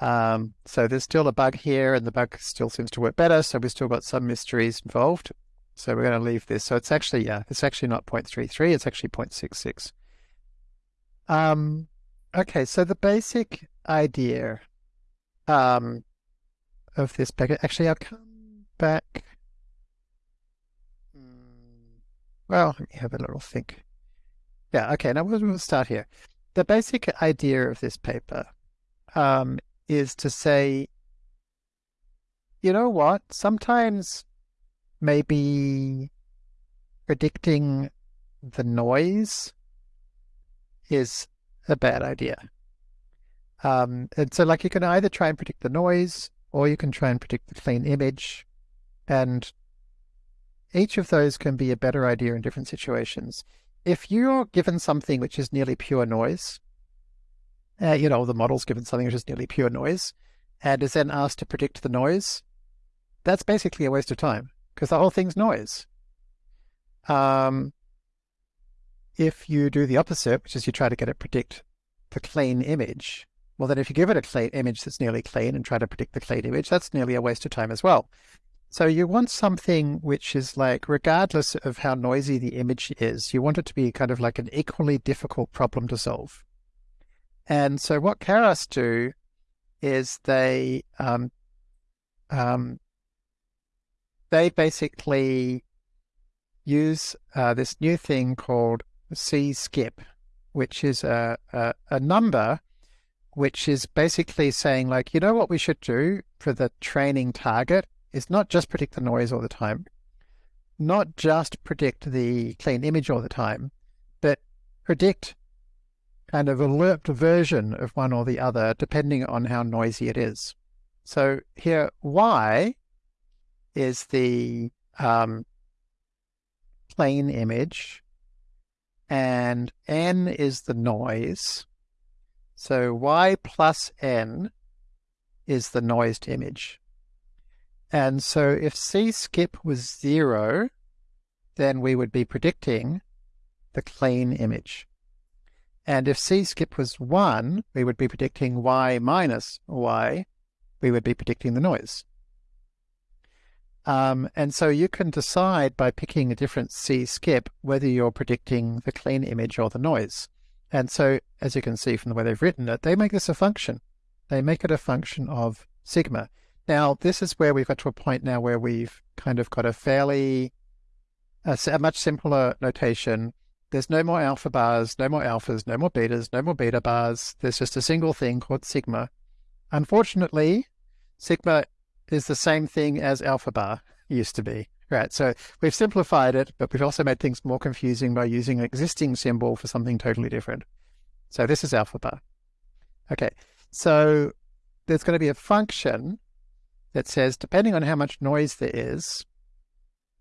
[SPEAKER 1] Um, so there's still a bug here and the bug still seems to work better. So we've still got some mysteries involved. So we're going to leave this. So it's actually, yeah, it's actually not 0.33, it's actually 0.66. Um, okay, so the basic idea um, of this packet, actually I'll come back. Hmm, well, let me have a little think. Yeah, okay, now we'll start here. The basic idea of this paper um, is to say, you know what, sometimes maybe predicting the noise is a bad idea. Um, and so like you can either try and predict the noise or you can try and predict the clean image. And each of those can be a better idea in different situations. If you're given something which is nearly pure noise, uh, you know, the model's given something which is nearly pure noise, and is then asked to predict the noise, that's basically a waste of time because the whole thing's noise. Um, if you do the opposite, which is you try to get it predict the clean image, well, then if you give it a clean image that's nearly clean and try to predict the clean image, that's nearly a waste of time as well. So you want something which is like, regardless of how noisy the image is, you want it to be kind of like an equally difficult problem to solve. And so what Karras do is they um, um, they basically use uh, this new thing called C-skip, which is a, a, a number which is basically saying like, you know what we should do for the training target is not just predict the noise all the time, not just predict the clean image all the time, but predict kind of a lerped version of one or the other, depending on how noisy it is. So here, Y is the um, plain image, and N is the noise. So Y plus N is the noised image. And so if C skip was zero, then we would be predicting the clean image. And if C skip was 1, we would be predicting Y minus Y. We would be predicting the noise. Um, and so you can decide by picking a different C skip whether you're predicting the clean image or the noise. And so, as you can see from the way they've written it, they make this a function. They make it a function of sigma. Now, this is where we've got to a point now where we've kind of got a fairly, a, a much simpler notation there's no more alpha bars, no more alphas, no more betas, no more beta bars. There's just a single thing called sigma. Unfortunately, sigma is the same thing as alpha bar used to be. Right, so we've simplified it, but we've also made things more confusing by using an existing symbol for something totally different. So this is alpha bar. Okay, so there's going to be a function that says, depending on how much noise there is,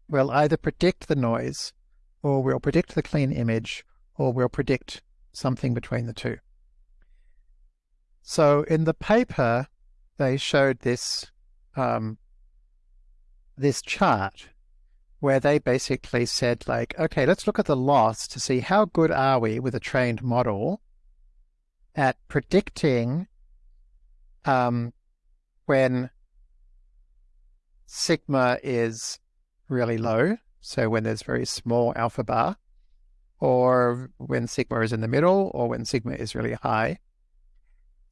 [SPEAKER 1] we'll either predict the noise or we'll predict the clean image, or we'll predict something between the two. So in the paper, they showed this um, this chart where they basically said like, okay, let's look at the loss to see how good are we with a trained model at predicting um, when sigma is really low, so when there's very small alpha bar, or when sigma is in the middle, or when sigma is really high.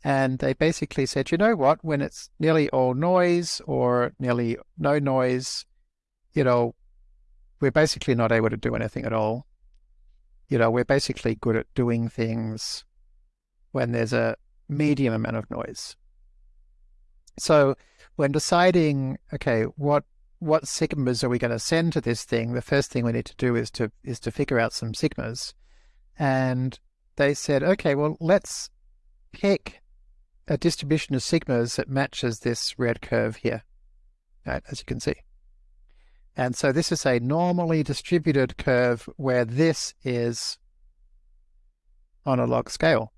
[SPEAKER 1] And they basically said, you know what, when it's nearly all noise or nearly no noise, you know, we're basically not able to do anything at all. You know, we're basically good at doing things when there's a medium amount of noise. So when deciding, okay, what what sigmas are we going to send to this thing? The first thing we need to do is to is to figure out some sigmas. And they said, okay, well, let's pick a distribution of sigmas that matches this red curve here, right, as you can see. And so this is a normally distributed curve where this is on a log scale.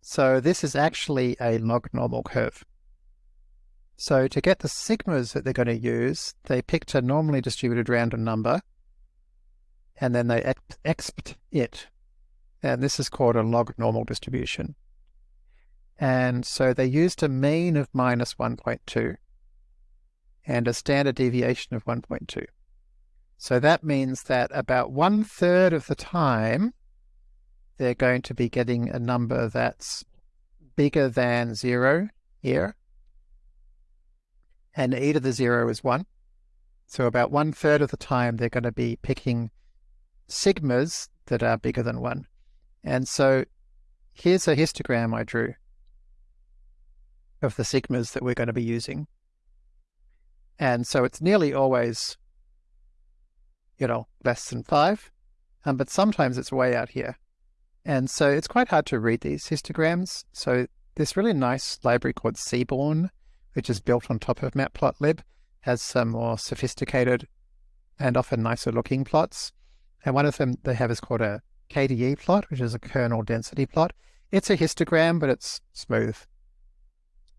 [SPEAKER 1] So this is actually a log normal curve. So to get the sigmas that they're going to use, they picked a normally distributed random number and then they expt it. And this is called a log normal distribution. And so they used a mean of minus 1.2 and a standard deviation of 1.2. So that means that about one third of the time, they're going to be getting a number that's bigger than zero here. And e to the zero is one. So about one third of the time, they're going to be picking sigmas that are bigger than one. And so here's a histogram I drew of the sigmas that we're going to be using. And so it's nearly always, you know, less than five, um, but sometimes it's way out here. And so it's quite hard to read these histograms. So this really nice library called Seaborn, which is built on top of Matplotlib, has some more sophisticated and often nicer looking plots. And one of them they have is called a KDE plot, which is a kernel density plot. It's a histogram, but it's smooth.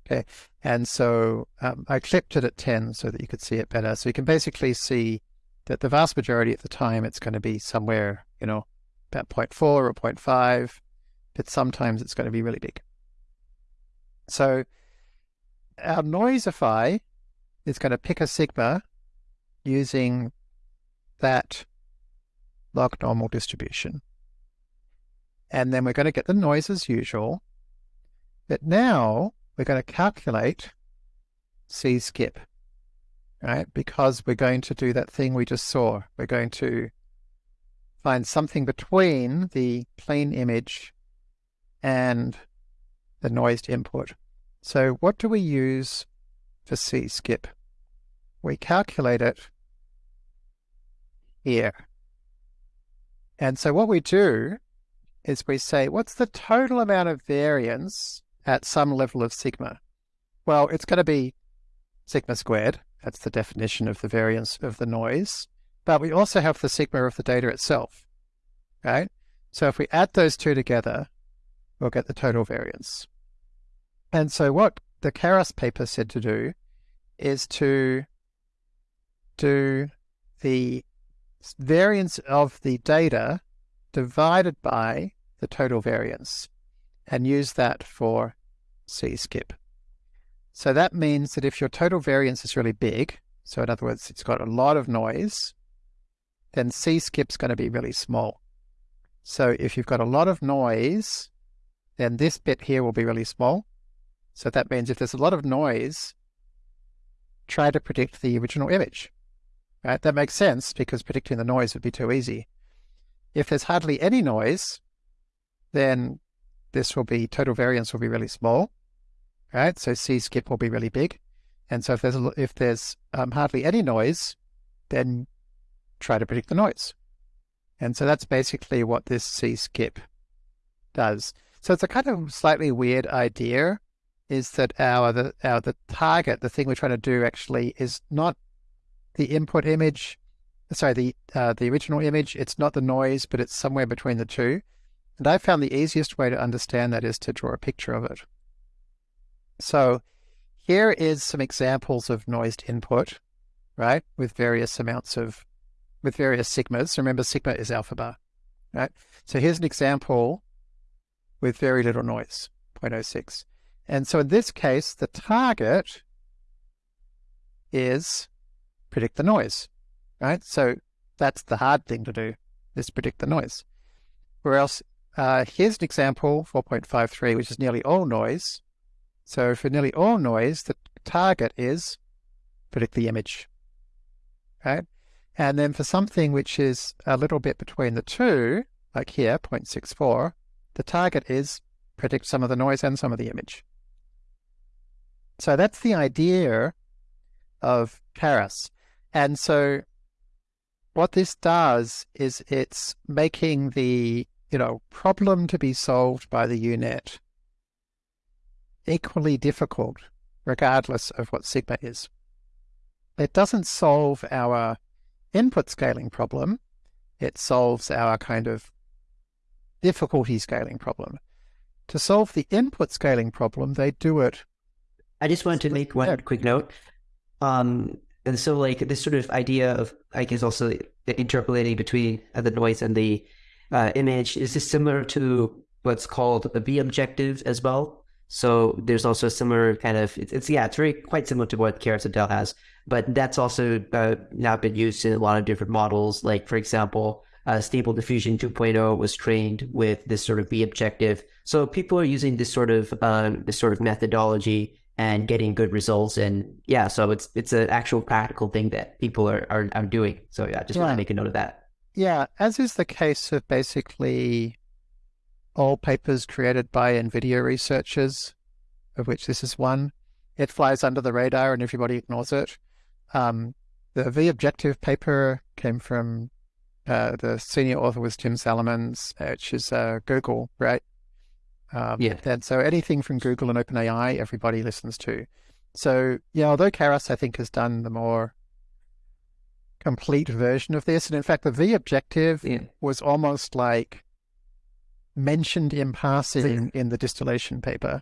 [SPEAKER 1] Okay, and so um, I clipped it at 10 so that you could see it better. So you can basically see that the vast majority of the time it's going to be somewhere, you know, about 0.4 or 0.5, but sometimes it's going to be really big. So our Noisify is going to pick a sigma using that log normal distribution. And then we're going to get the noise as usual. But now we're going to calculate c-skip, right? Because we're going to do that thing we just saw. We're going to find something between the plain image and the noised input. So what do we use for c-skip? We calculate it here. And so what we do is we say, what's the total amount of variance at some level of sigma? Well, it's going to be sigma squared. That's the definition of the variance of the noise. But we also have the sigma of the data itself, right? So if we add those two together, we'll get the total variance. And so what the Karras paper said to do is to do the variance of the data divided by the total variance and use that for c-skip. So that means that if your total variance is really big, so in other words, it's got a lot of noise, then c-skip's going to be really small. So if you've got a lot of noise, then this bit here will be really small. So that means if there's a lot of noise, try to predict the original image. Right? That makes sense because predicting the noise would be too easy. If there's hardly any noise, then this will be total variance will be really small, right? So C skip will be really big. And so if there's a, if there's um, hardly any noise, then try to predict the noise. And so that's basically what this C skip does. So it's a kind of slightly weird idea is that our the our the target, the thing we're trying to do actually is not the input image, sorry, the uh, the original image. It's not the noise, but it's somewhere between the two. And I found the easiest way to understand that is to draw a picture of it. So here is some examples of noised input. right? With various amounts of, with various sigmas. Remember, sigma is alpha bar, right? So here's an example with very little noise, 0.06. And so in this case, the target is predict the noise, right? So that's the hard thing to do, is predict the noise. Or else, uh, here's an example, 4.53, which is nearly all noise. So for nearly all noise, the target is predict the image, right? And then for something which is a little bit between the two, like here, 0.64, the target is predict some of the noise and some of the image. So that's the idea of Karras. And so what this does is it's making the you know problem to be solved by the U-Net equally difficult regardless of what sigma is. It doesn't solve our input scaling problem. It solves our kind of difficulty scaling problem. To solve the input scaling problem, they do it.
[SPEAKER 2] I just wanted to make one quick note. Um, and so, like this sort of idea of, I guess, also interpolating between the noise and the uh, image is this similar to what's called a V objective as well. So there's also a similar kind of it's, it's yeah, it's very quite similar to what Karras has, but that's also uh, now been used in a lot of different models. Like for example, uh, Stable Diffusion 2.0 was trained with this sort of V objective. So people are using this sort of uh, this sort of methodology and getting good results. And yeah, so it's it's an actual practical thing that people are are, are doing. So yeah, just yeah. want to make a note of that.
[SPEAKER 1] Yeah, as is the case of basically all papers created by NVIDIA researchers, of which this is one. It flies under the radar and everybody ignores it. Um, the V objective paper came from uh, the senior author was Tim Salimans, which is uh, Google, right? Um, yeah. And so anything from Google and OpenAI, everybody listens to. So, yeah, although Karras, I think, has done the more complete version of this, and in fact, the V objective yeah. was almost like mentioned in passing in the distillation paper.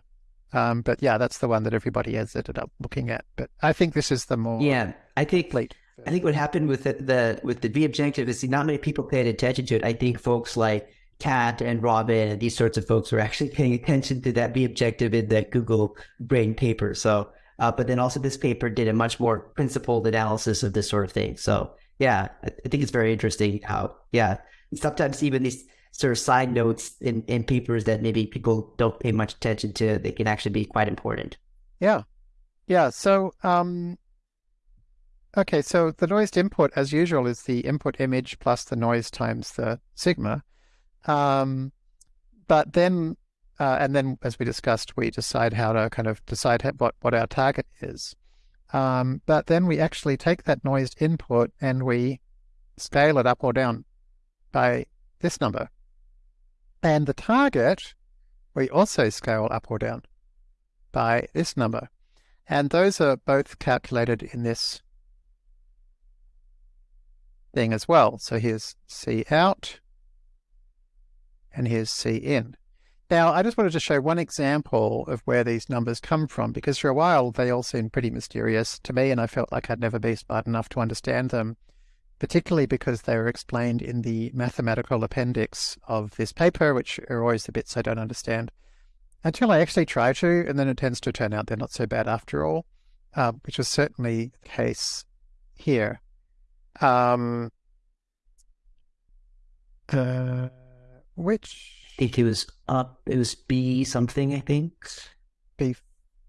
[SPEAKER 1] Um, but yeah, that's the one that everybody has ended up looking at. But I think this is the more
[SPEAKER 2] yeah. I think complete. I think what happened with the, the with the V objective is not many people paid attention to it. I think folks like Kat and Robin and these sorts of folks were actually paying attention to that V objective in the Google Brain paper. So, uh, but then also this paper did a much more principled analysis of this sort of thing. So, yeah, I, I think it's very interesting how, yeah, sometimes even these sort of side notes in, in papers that maybe people don't pay much attention to, they can actually be quite important.
[SPEAKER 1] Yeah. Yeah. So, um, okay. So the noised input, as usual, is the input image plus the noise times the sigma. Um, but then, uh, and then as we discussed, we decide how to kind of decide what, what our target is. Um, but then we actually take that noised input and we scale it up or down by this number. And the target, we also scale up or down by this number. And those are both calculated in this thing as well. So here's C out and here's C in. Now, I just wanted to show one example of where these numbers come from, because for a while they all seemed pretty mysterious to me, and I felt like I'd never been smart enough to understand them, particularly because they were explained in the mathematical appendix of this paper, which are always the bits I don't understand, until I actually try to, and then it tends to turn out they're not so bad after all, uh, which was certainly the case here. Um, uh, which
[SPEAKER 2] I think it was up. It was B something. I think
[SPEAKER 1] B.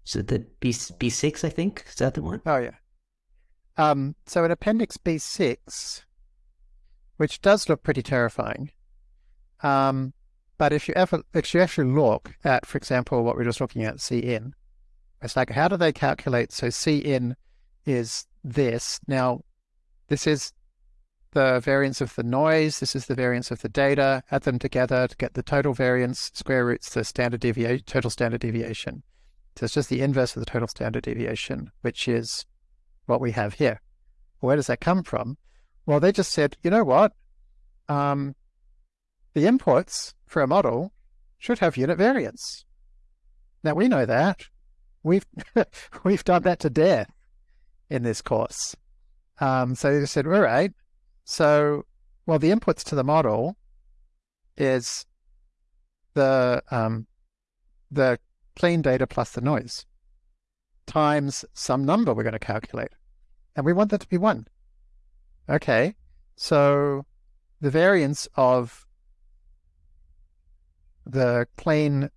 [SPEAKER 2] So the B B six. I think is that the one?
[SPEAKER 1] Oh yeah. Um. So in Appendix B six, which does look pretty terrifying. Um. But if you ever, if you actually look at, for example, what we are just looking at, C in, it's like how do they calculate? So C in is this. Now, this is the variance of the noise, this is the variance of the data, add them together to get the total variance, square roots the standard deviation, total standard deviation. So it's just the inverse of the total standard deviation, which is what we have here. Where does that come from? Well, they just said, you know what? Um, the inputs for a model should have unit variance. Now we know that. We've [laughs] we've done that to death in this course. Um, so they said, all right. So, well, the inputs to the model is the um, the clean data plus the noise times some number we're going to calculate. And we want that to be one. Okay, so the variance of the clean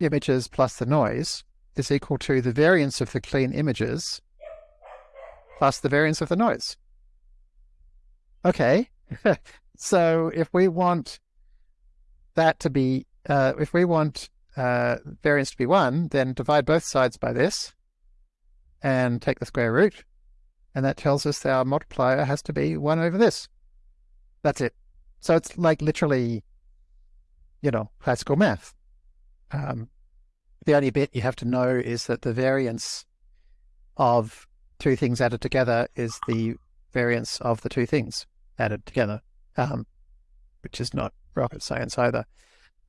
[SPEAKER 1] images plus the noise is equal to the variance of the clean images plus the variance of the noise. Okay, [laughs] so if we want that to be, uh, if we want uh, variance to be 1, then divide both sides by this and take the square root. And that tells us that our multiplier has to be 1 over this. That's it. So it's like literally, you know, classical math. Um, the only bit you have to know is that the variance of two things added together is the variance of the two things added together, um, which is not rocket science either.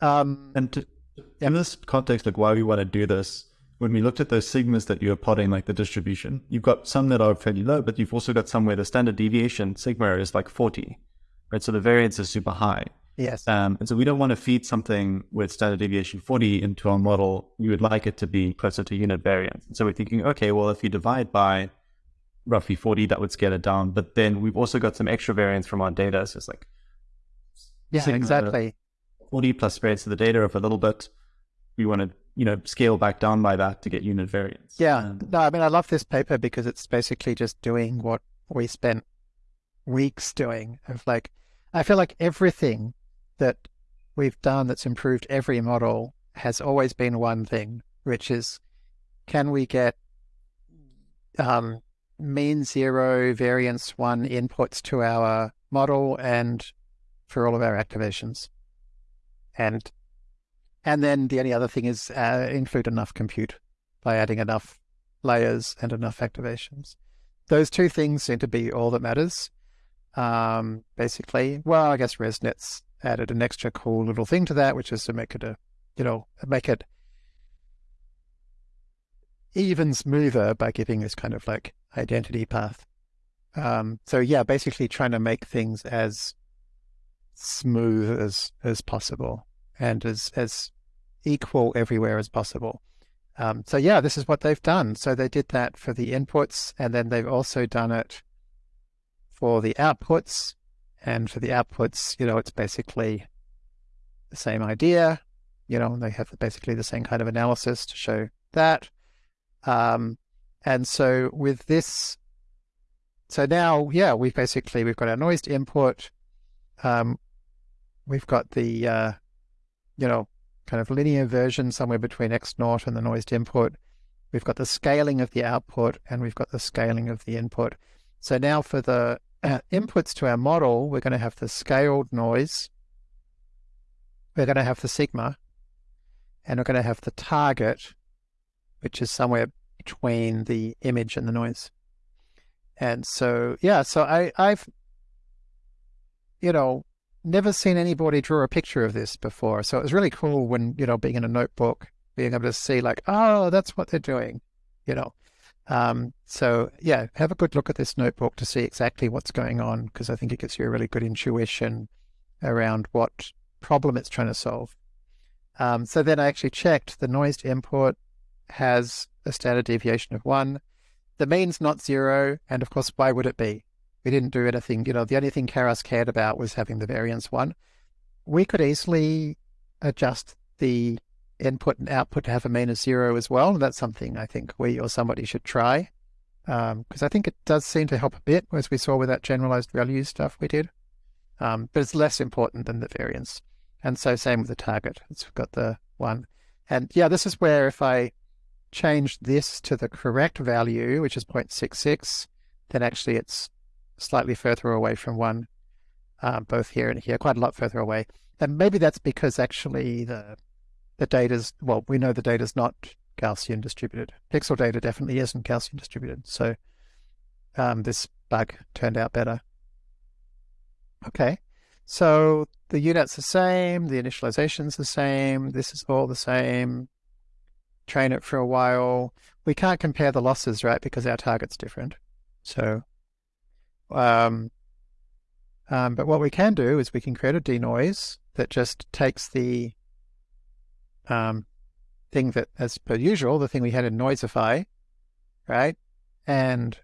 [SPEAKER 1] Um,
[SPEAKER 3] and to, in this context, like why we want to do this, when we looked at those sigmas that you're plotting, like the distribution, you've got some that are fairly low, but you've also got some where the standard deviation sigma is like 40, right? So the variance is super high.
[SPEAKER 1] Yes.
[SPEAKER 3] Um, and so we don't want to feed something with standard deviation 40 into our model. We would like it to be closer to unit variance. And so we're thinking, okay, well, if you divide by roughly 40, that would scale it down. But then we've also got some extra variance from our data. So it's like,
[SPEAKER 1] yeah, exactly.
[SPEAKER 3] 40 plus variance of the data of a little bit. We want to, you know, scale back down by that to get unit variance.
[SPEAKER 1] Yeah. Um, no, I mean, I love this paper because it's basically just doing what we spent weeks doing of like, I feel like everything that we've done that's improved every model has always been one thing, which is can we get um, mean zero variance one inputs to our model and for all of our activations. And and then the only other thing is uh, include enough compute by adding enough layers and enough activations. Those two things seem to be all that matters. Um, basically, well, I guess ResNet's added an extra cool little thing to that, which is to make it a, you know, make it even smoother by giving this kind of like identity path. Um, so yeah, basically trying to make things as smooth as as possible and as as equal everywhere as possible. Um, so yeah, this is what they've done. So they did that for the inputs, and then they've also done it for the outputs. And for the outputs, you know, it's basically the same idea. You know, they have basically the same kind of analysis to show that. Um, and so with this, so now, yeah, we've basically, we've got our noised input. Um, we've got the, uh, you know, kind of linear version somewhere between X naught and the noised input. We've got the scaling of the output and we've got the scaling of the input. So now for the uh, inputs to our model, we're going to have the scaled noise. We're going to have the sigma and we're going to have the target, which is somewhere between the image and the noise. And so, yeah, so I, I've, you know, never seen anybody draw a picture of this before. So it was really cool when, you know, being in a notebook, being able to see like, oh, that's what they're doing, you know. Um, so yeah, have a good look at this notebook to see exactly what's going on because I think it gives you a really good intuition around what problem it's trying to solve. Um, so then I actually checked the noised input has a standard deviation of one. The mean's not zero, and of course, why would it be? We didn't do anything, you know, the only thing Karras cared about was having the variance one. We could easily adjust the input and output to have a mean of zero as well. And that's something I think we or somebody should try. Because um, I think it does seem to help a bit, as we saw with that generalized ReLUs stuff we did. Um, but it's less important than the variance. And so same with the target. It's got the one. And yeah, this is where if I change this to the correct value, which is 0.66, then actually it's slightly further away from one, uh, both here and here, quite a lot further away. And maybe that's because actually the the data's, well, we know the data's not Gaussian distributed. Pixel data definitely isn't Gaussian distributed. So um, this bug turned out better. Okay, so the UNet's the same, the initialization's the same, this is all the same train it for a while. We can't compare the losses, right? Because our target's different. So Um, um, but what we can do is we can create a denoise that just takes the um, thing that, as per usual, the thing we had in Noisify, right? And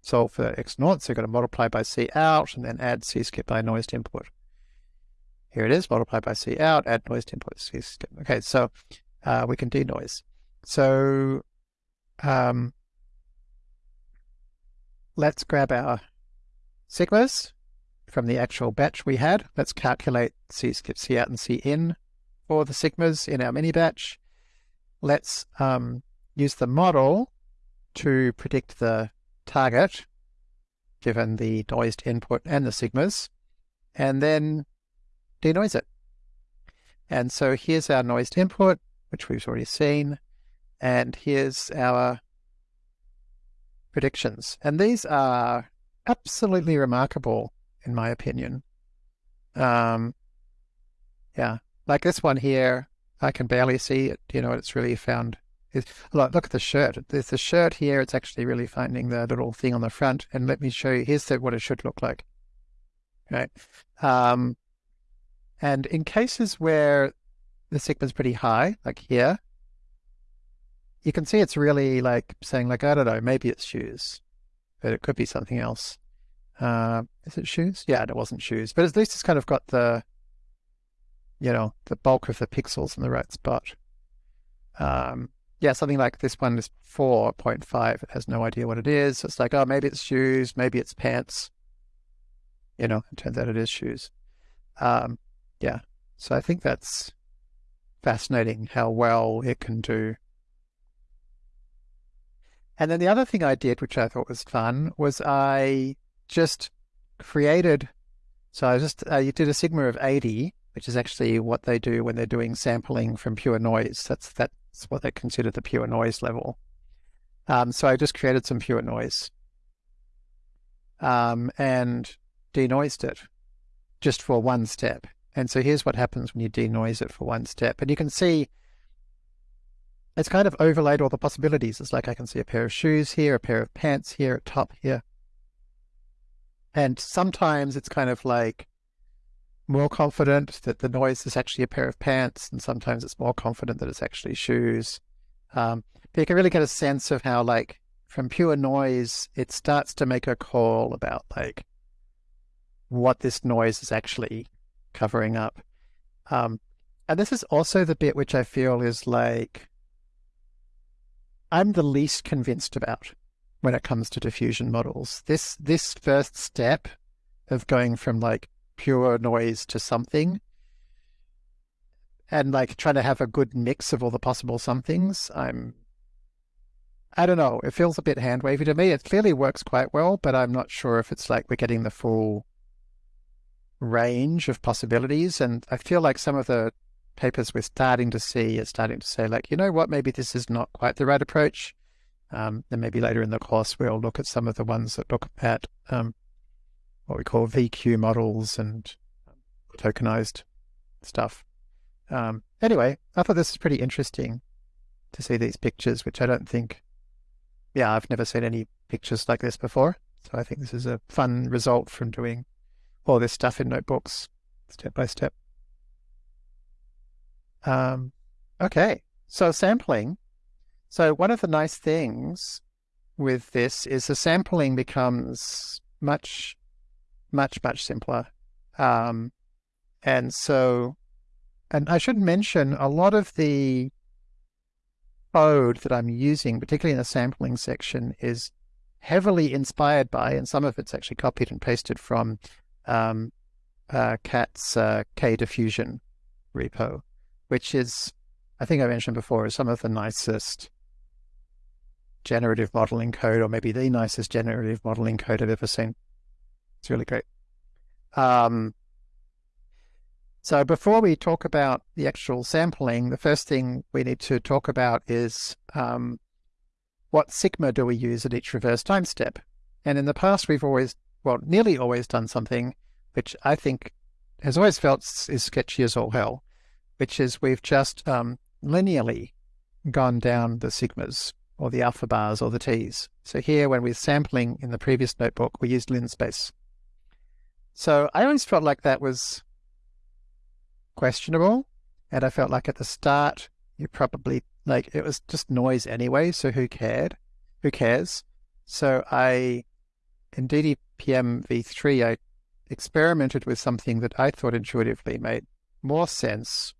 [SPEAKER 1] solve for x naught. So you've got to multiply by C out and then add C skip by noise input. Here it is, multiply by C out, add noise to input, C skip. Okay, so uh, we can denoise. So um, let's grab our sigmas from the actual batch we had. Let's calculate C skip C out and C in for the sigmas in our mini batch. Let's um, use the model to predict the target given the noised input and the sigmas, and then denoise it. And so here's our noised input, which we've already seen, and here's our predictions. And these are absolutely remarkable, in my opinion. Um, yeah, like this one here, I can barely see it. You know, it's really found. look, look at the shirt. There's the shirt here. It's actually really finding the little thing on the front. And let me show you. Here's the, what it should look like. Right. Um, and in cases where the sigma is pretty high, like here, you can see it's really like saying like, I don't know, maybe it's shoes, but it could be something else. Uh, is it shoes? Yeah, it wasn't shoes, but at least it's kind of got the, you know, the bulk of the pixels in the right spot. Um, yeah, something like this one is 4.5. It has no idea what it is. It's like, oh, maybe it's shoes, maybe it's pants. You know, it turns out it is shoes. Um, yeah, so I think that's fascinating how well it can do and then the other thing I did, which I thought was fun, was I just created. So I just uh, you did a sigma of 80, which is actually what they do when they're doing sampling from pure noise. That's that's what they consider the pure noise level. Um, so I just created some pure noise um, and denoised it just for one step. And so here's what happens when you denoise it for one step. And you can see it's kind of overlaid all the possibilities. It's like I can see a pair of shoes here, a pair of pants here, a top here. And sometimes it's kind of like more confident that the noise is actually a pair of pants, and sometimes it's more confident that it's actually shoes. Um, but you can really get a sense of how, like, from pure noise, it starts to make a call about, like, what this noise is actually covering up. Um, and this is also the bit which I feel is like I'm the least convinced about when it comes to diffusion models. This this first step of going from like pure noise to something and like trying to have a good mix of all the possible somethings, I'm I don't know, it feels a bit hand wavy to me. It clearly works quite well, but I'm not sure if it's like we're getting the full range of possibilities. And I feel like some of the papers we're starting to see are starting to say, like, you know what, maybe this is not quite the right approach. Um, then maybe later in the course, we'll look at some of the ones that look at um, what we call VQ models and tokenized stuff. Um, anyway, I thought this was pretty interesting to see these pictures, which I don't think, yeah, I've never seen any pictures like this before. So I think this is a fun result from doing all this stuff in notebooks step by step. Um, okay, so sampling. So one of the nice things with this is the sampling becomes much, much, much simpler. Um, and so, and I should mention a lot of the code that I'm using, particularly in the sampling section, is heavily inspired by, and some of it's actually copied and pasted from um, uh, Kat's uh, K-Diffusion repo which is, I think I mentioned before, is some of the nicest generative modeling code, or maybe the nicest generative modeling code I've ever seen. It's really great. Um, so before we talk about the actual sampling, the first thing we need to talk about is um, what sigma do we use at each reverse time step? And in the past, we've always, well, nearly always done something which I think has always felt is sketchy as all hell, which is we've just um, linearly gone down the sigmas or the alpha bars or the T's. So here, when we're sampling in the previous notebook, we used linspace. So I always felt like that was questionable. And I felt like at the start, you probably like it was just noise anyway. So who cared? Who cares? So I, in DDPM v3, I experimented with something that I thought intuitively made more sense.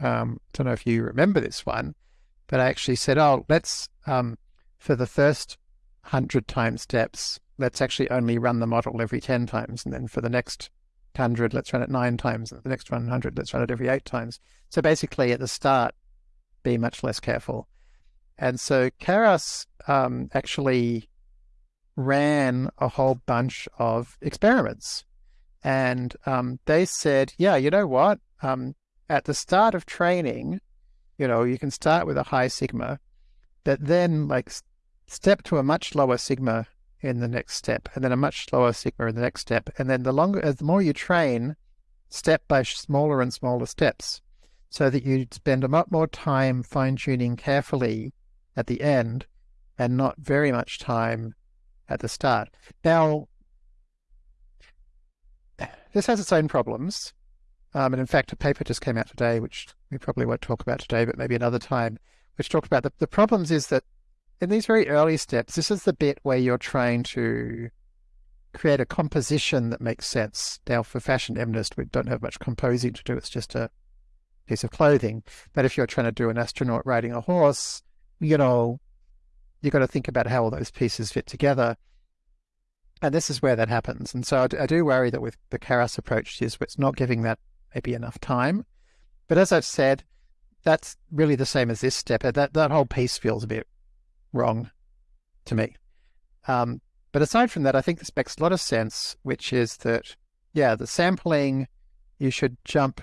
[SPEAKER 1] Um, don't know if you remember this one, but I actually said, oh, let's, um, for the first 100 time steps, let's actually only run the model every 10 times. And then for the next 100, let's run it nine times. And the next 100, let's run it every eight times. So basically at the start, be much less careful. And so Karras um, actually ran a whole bunch of experiments. And um, they said, yeah, you know what? Um, at the start of training, you know, you can start with a high sigma, but then like step to a much lower sigma in the next step, and then a much lower sigma in the next step. And then the longer, the more you train, step by smaller and smaller steps, so that you spend a lot more time fine tuning carefully at the end and not very much time at the start. Now, this has its own problems. Um, and in fact, a paper just came out today, which we probably won't talk about today, but maybe another time, which talked about the, the problems is that in these very early steps, this is the bit where you're trying to create a composition that makes sense. Now, for fashion MNIST, we don't have much composing to do. It's just a piece of clothing. But if you're trying to do an astronaut riding a horse, you know, you've got to think about how all those pieces fit together. And this is where that happens. And so I, I do worry that with the Karras approach is it's not giving that maybe enough time. But as I've said, that's really the same as this step. That that whole piece feels a bit wrong to me. Um, but aside from that, I think this makes a lot of sense, which is that, yeah, the sampling, you should jump,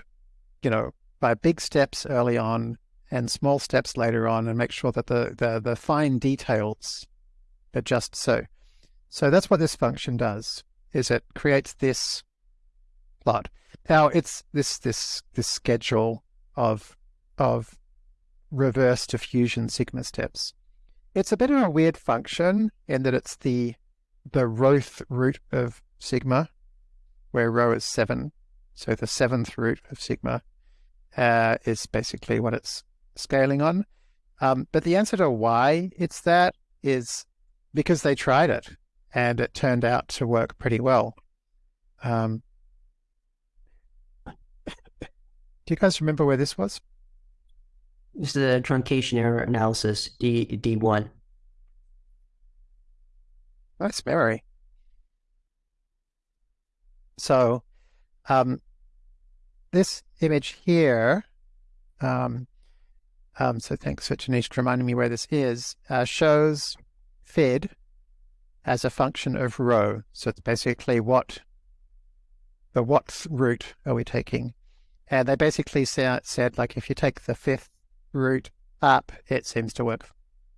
[SPEAKER 1] you know, by big steps early on and small steps later on and make sure that the, the, the fine details are just so. So that's what this function does, is it creates this plot. Now it's this this this schedule of of reverse diffusion sigma steps. It's a bit of a weird function in that it's the the roth root of sigma, where rho is seven. So the seventh root of sigma uh, is basically what it's scaling on. Um, but the answer to why it's that is because they tried it and it turned out to work pretty well. Um, do you guys remember where this was?
[SPEAKER 2] This is the truncation error analysis, D D1.
[SPEAKER 1] Nice memory. So, um, this image here, um, um, so thanks for Tanishq reminding me where this is, uh, shows FID as a function of rho. So it's basically what the what root are we taking? And they basically sa- said, like, if you take the fifth root up, it seems to work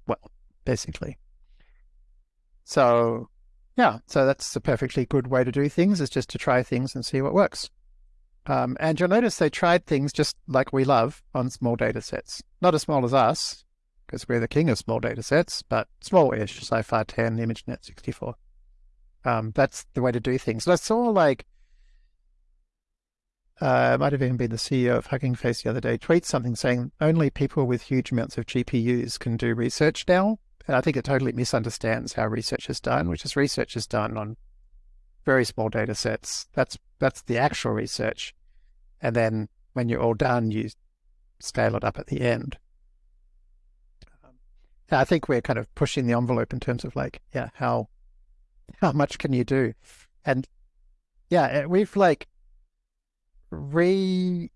[SPEAKER 1] well, basically. So, yeah, so that's a perfectly good way to do things, is just to try things and see what works. Um, and you'll notice they tried things just like we love on small data sets. Not as small as us, because we're the king of small data sets, but small-ish, CIFAR 10, ImageNet 64. Um, that's the way to do things. So I saw like, uh, might have even been the CEO of Hugging Face the other day, tweets something saying only people with huge amounts of GPUs can do research now. And I think it totally misunderstands how research is done, which is research is done on very small data sets. That's that's the actual research. And then when you're all done, you scale it up at the end. I think we're kind of pushing the envelope in terms of like, yeah, how how much can you do? And yeah, eh, we've like recovered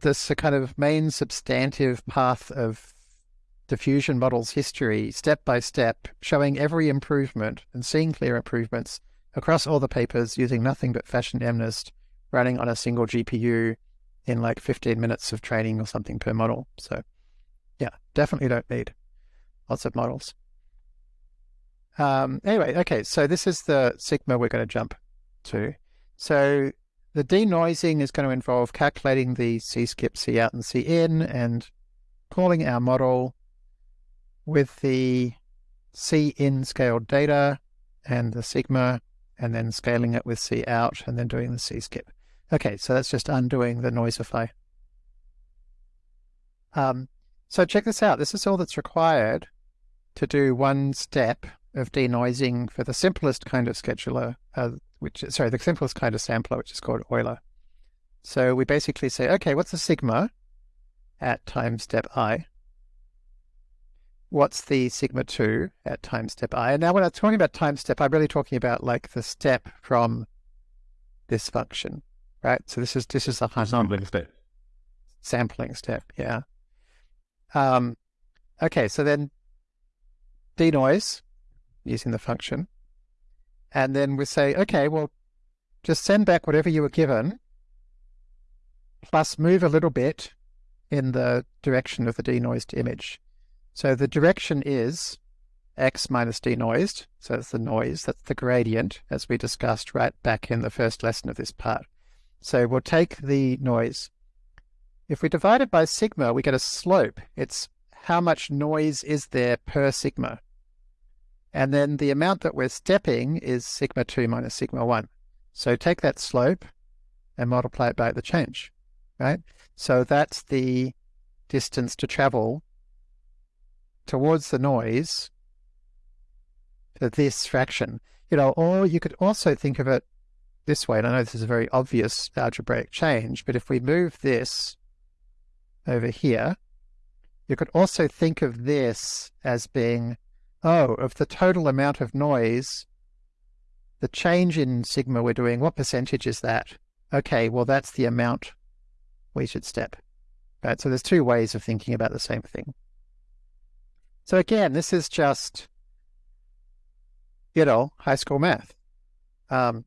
[SPEAKER 1] this kind of main substantive path of diffusion models history step by step, showing every improvement and seeing clear improvements across all the papers using nothing but Fashion MNIST running on a single GPU in like 15 minutes of training or something per model. So yeah, definitely don't need lots of models. Um, anyway, okay, so this is the sigma we're going to jump to. So the denoising is going to involve calculating the C skip, C out, and C in, and calling our model. with the C in scaled data and the sigma, and then scaling it with C out, and then doing the C skip. Okay, so that's just undoing the noisify. Um, so check this out. This is all that's required to do one step of denoising for the simplest kind of scheduler, uh, which is sorry, the simplest kind of sampler, which is called Euler. So we basically say, okay, what's the sigma at time step i? What's the sigma 2 at time step i? And now when I'm talking about time step, I'm really talking about like the step from this function, right? So this is this is the
[SPEAKER 3] sampling step.
[SPEAKER 1] Sampling step, yeah. Um, okay, so then denoise using the function. And then we say, okay, well, just send back whatever you were given, plus move a little bit in the direction of the denoised image. So the direction is x minus denoised. So that's the noise, that's the gradient, as we discussed right back in the first lesson of this part. So we'll take the noise. If we divide it by sigma, we get a slope. It's how much noise is there per sigma. And then the amount that we're stepping is sigma 2 minus sigma 1. So take that slope and multiply it by the change, right? So that's the distance to travel towards the noise for this fraction. You know, or you could also think of it this way, and I know this is a very obvious algebraic change, but if we move this over here, you could also think of this as being oh, of the total amount of noise, the change in sigma we're doing, what percentage is that? Okay, well, that's the amount we should step. Right, so there's two ways of thinking about the same thing. So again, this is just, you know, high school math. Um,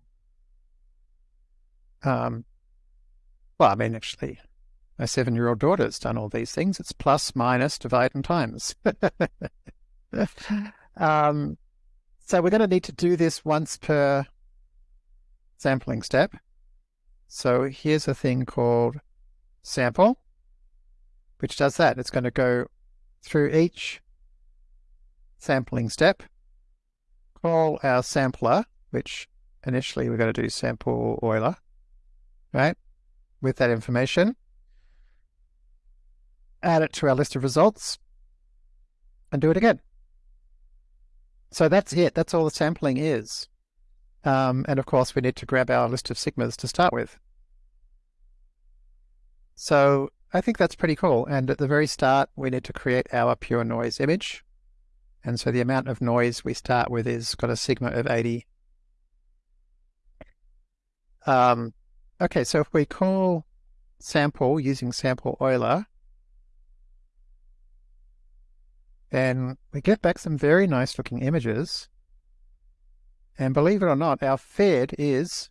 [SPEAKER 1] um, well, I mean, actually, my seven-year-old daughter's done all these things. It's plus, minus, divide, and times. [laughs] [laughs] um, so we're going to need to do this once per sampling step. So here's a thing called sample, which does that. It's going to go through each sampling step, call our sampler, which initially we're going to do sample Euler, right, with that information, add it to our list of results, and do it again. So that's it. That's all the sampling is. Um, and of course, we need to grab our list of sigmas to start with. So I think that's pretty cool. And at the very start, we need to create our pure noise image. And so the amount of noise we start with is got a sigma of 80. Um, okay, so if we call sample using sample Euler, and we get back some very nice looking images. And believe it or not, our FID is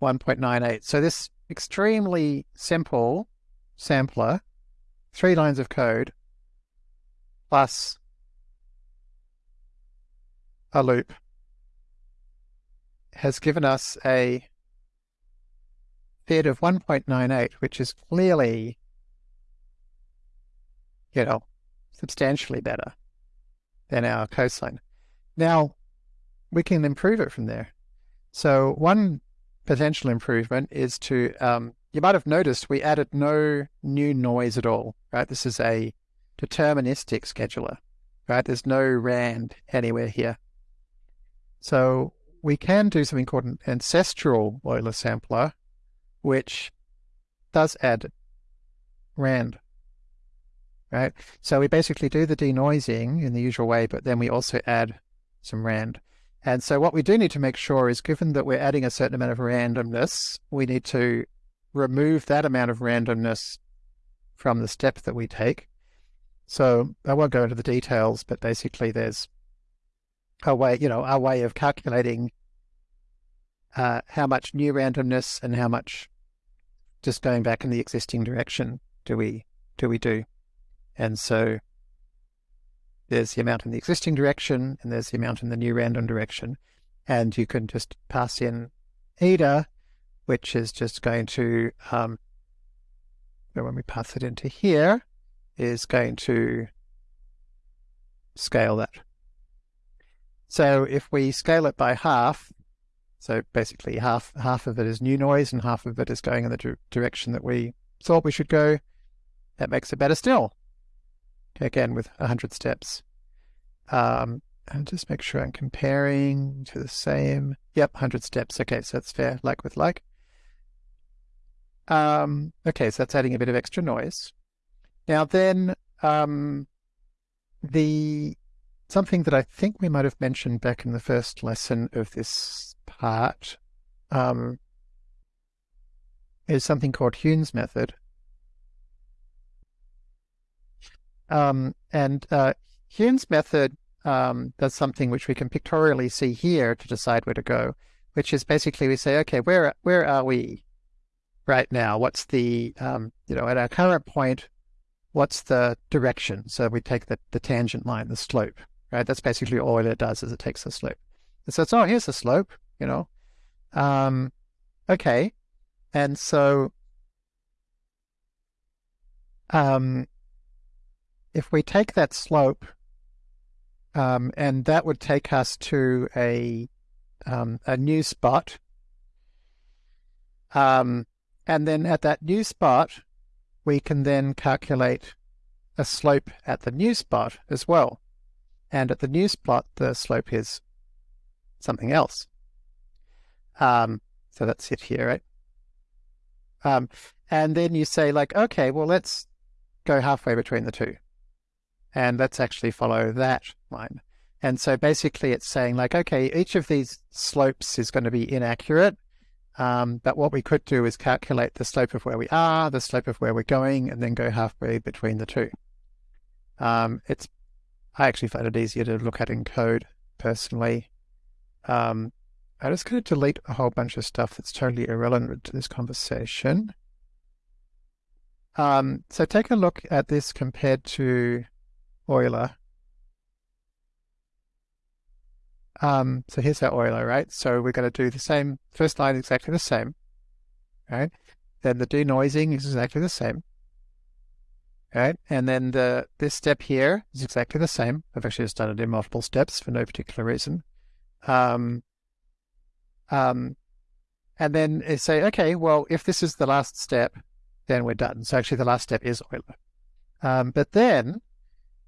[SPEAKER 1] 1.98. So this extremely simple sampler, three lines of code, plus a loop, has given us a FID of 1.98, which is clearly, you know, substantially better than our coastline. Now, we can improve it from there. So one potential improvement is to, um, you might have noticed we added no new noise at all, right? This is a deterministic scheduler, right? There's no RAND anywhere here. So we can do something called an ancestral Euler sampler, which does add RAND right? So we basically do the denoising in the usual way, but then we also add some rand. And so what we do need to make sure is given that we're adding a certain amount of randomness, we need to remove that amount of randomness from the step that we take. So I won't go into the details, but basically there's a way, you know, our way of calculating uh, how much new randomness and how much just going back in the existing direction do we do we do. And so there's the amount in the existing direction and there's the amount in the new random direction. And you can just pass in eta, which is just going to, um, when we pass it into here, is going to scale that. So if we scale it by half, so basically half half of it is new noise and half of it is going in the direction that we thought we should go, that makes it better still. Again, with 100 steps. Um, and just make sure I'm comparing to the same. Yep, 100 steps. Okay, so that's fair, like with like. Um, okay, so that's adding a bit of extra noise. Now then, um, the something that I think we might have mentioned back in the first lesson of this part um, is something called Heun's method. Um, and uh, Heun's method um, does something which we can pictorially see here to decide where to go, which is basically we say, okay, where where are we right now? What's the um, you know at our current point? What's the direction? So we take the, the tangent line, the slope, right? That's basically all it does is it takes the slope. It says, oh, here's the slope, you know. Um, okay, and so um, if we take that slope um, and that would take us to a um, a new spot. Um, and then at that new spot, we can then calculate a slope at the new spot as well. And at the new spot, the slope is something else. Um, so that's it here, right? Um, and then you say like, okay, well, let's go halfway between the two and let's actually follow that line. And so basically it's saying like, okay, each of these slopes is going to be inaccurate. Um, but what we could do is calculate the slope of where we are, the slope of where we're going, and then go halfway between the two. Um, it's, I actually find it easier to look at in code personally. Um, I'm just going to delete a whole bunch of stuff that's totally irrelevant to this conversation. Um, so take a look at this compared to Euler. Um, so here's our Euler, right? So we're going to do the same, first line exactly the same, right? Then the denoising is exactly the same, right? And then the this step here is exactly the same. I've actually just done it in multiple steps for no particular reason. Um, um, and then say, okay, well, if this is the last step, then we're done. So actually the last step is Euler. Um, but then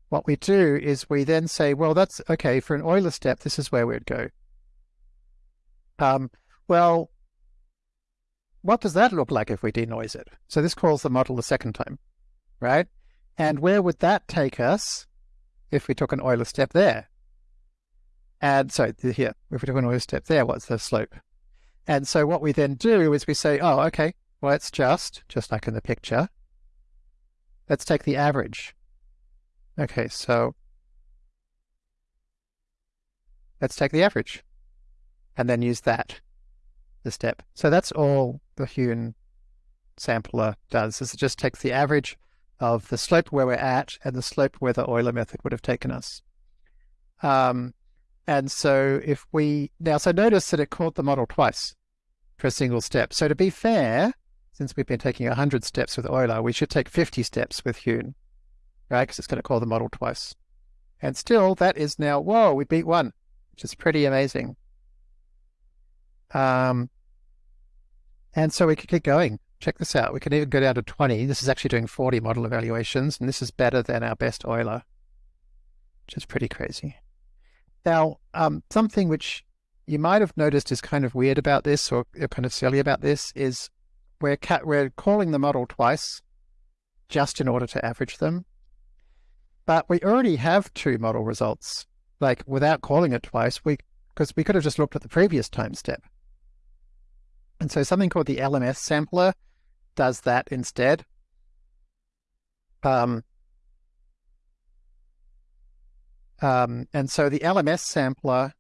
[SPEAKER 1] what we do is we then say, well, that's okay, for an Euler step, this is where we'd go. Um, well, what does that look like if we denoise it? So this calls the model the second time, right? And where would that take us if we took an Euler step there? And so here, if we took an Euler step there, what's the slope? And so what we then do is we say, oh, okay, well, it's just, just like in the picture, let's take the average. Okay, so let's take the average and then use that, the step. So that's all the Heun sampler does, is it just takes the average of the slope where we're at and the slope where the Euler method would have taken us. Um, and so if we, now so notice that it called the model twice for a single step. So to be fair, since we've been taking 100 steps with Euler, we should take 50 steps with Heun right? Because it's going to call the model twice. And still, that is now, whoa, we beat one, which is pretty amazing. Um, and so we could keep going. Check this out. We can even go down to 20. This is actually doing 40 model evaluations, and this is better than our best Euler, which is pretty crazy. Now, um, something which you might have noticed is kind of weird about this, or kind of silly about this, is we're, we're calling the model twice just in order to average them. But we already have two model results, like without calling it twice, we because we could have just looked at the previous time step. And so something called the LMS sampler does that instead. Um, um, and so the LMS sampler,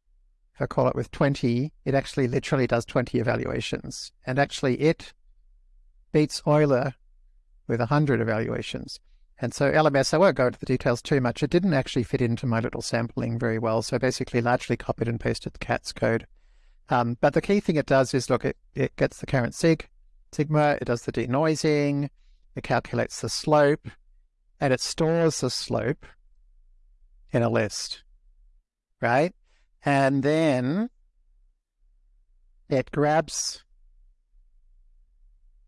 [SPEAKER 1] if I call it with 20, it actually literally does 20 evaluations. And actually it beats Euler with 100 evaluations. And so LMS, I won't go into the details too much. It didn't actually fit into my little sampling very well. So basically largely copied and pasted the Kat's code. Um, but the key thing it does is look, it, it gets the current sig, sigma, it does the denoising, it calculates the slope, and it stores the slope in a list, right? And then it grabs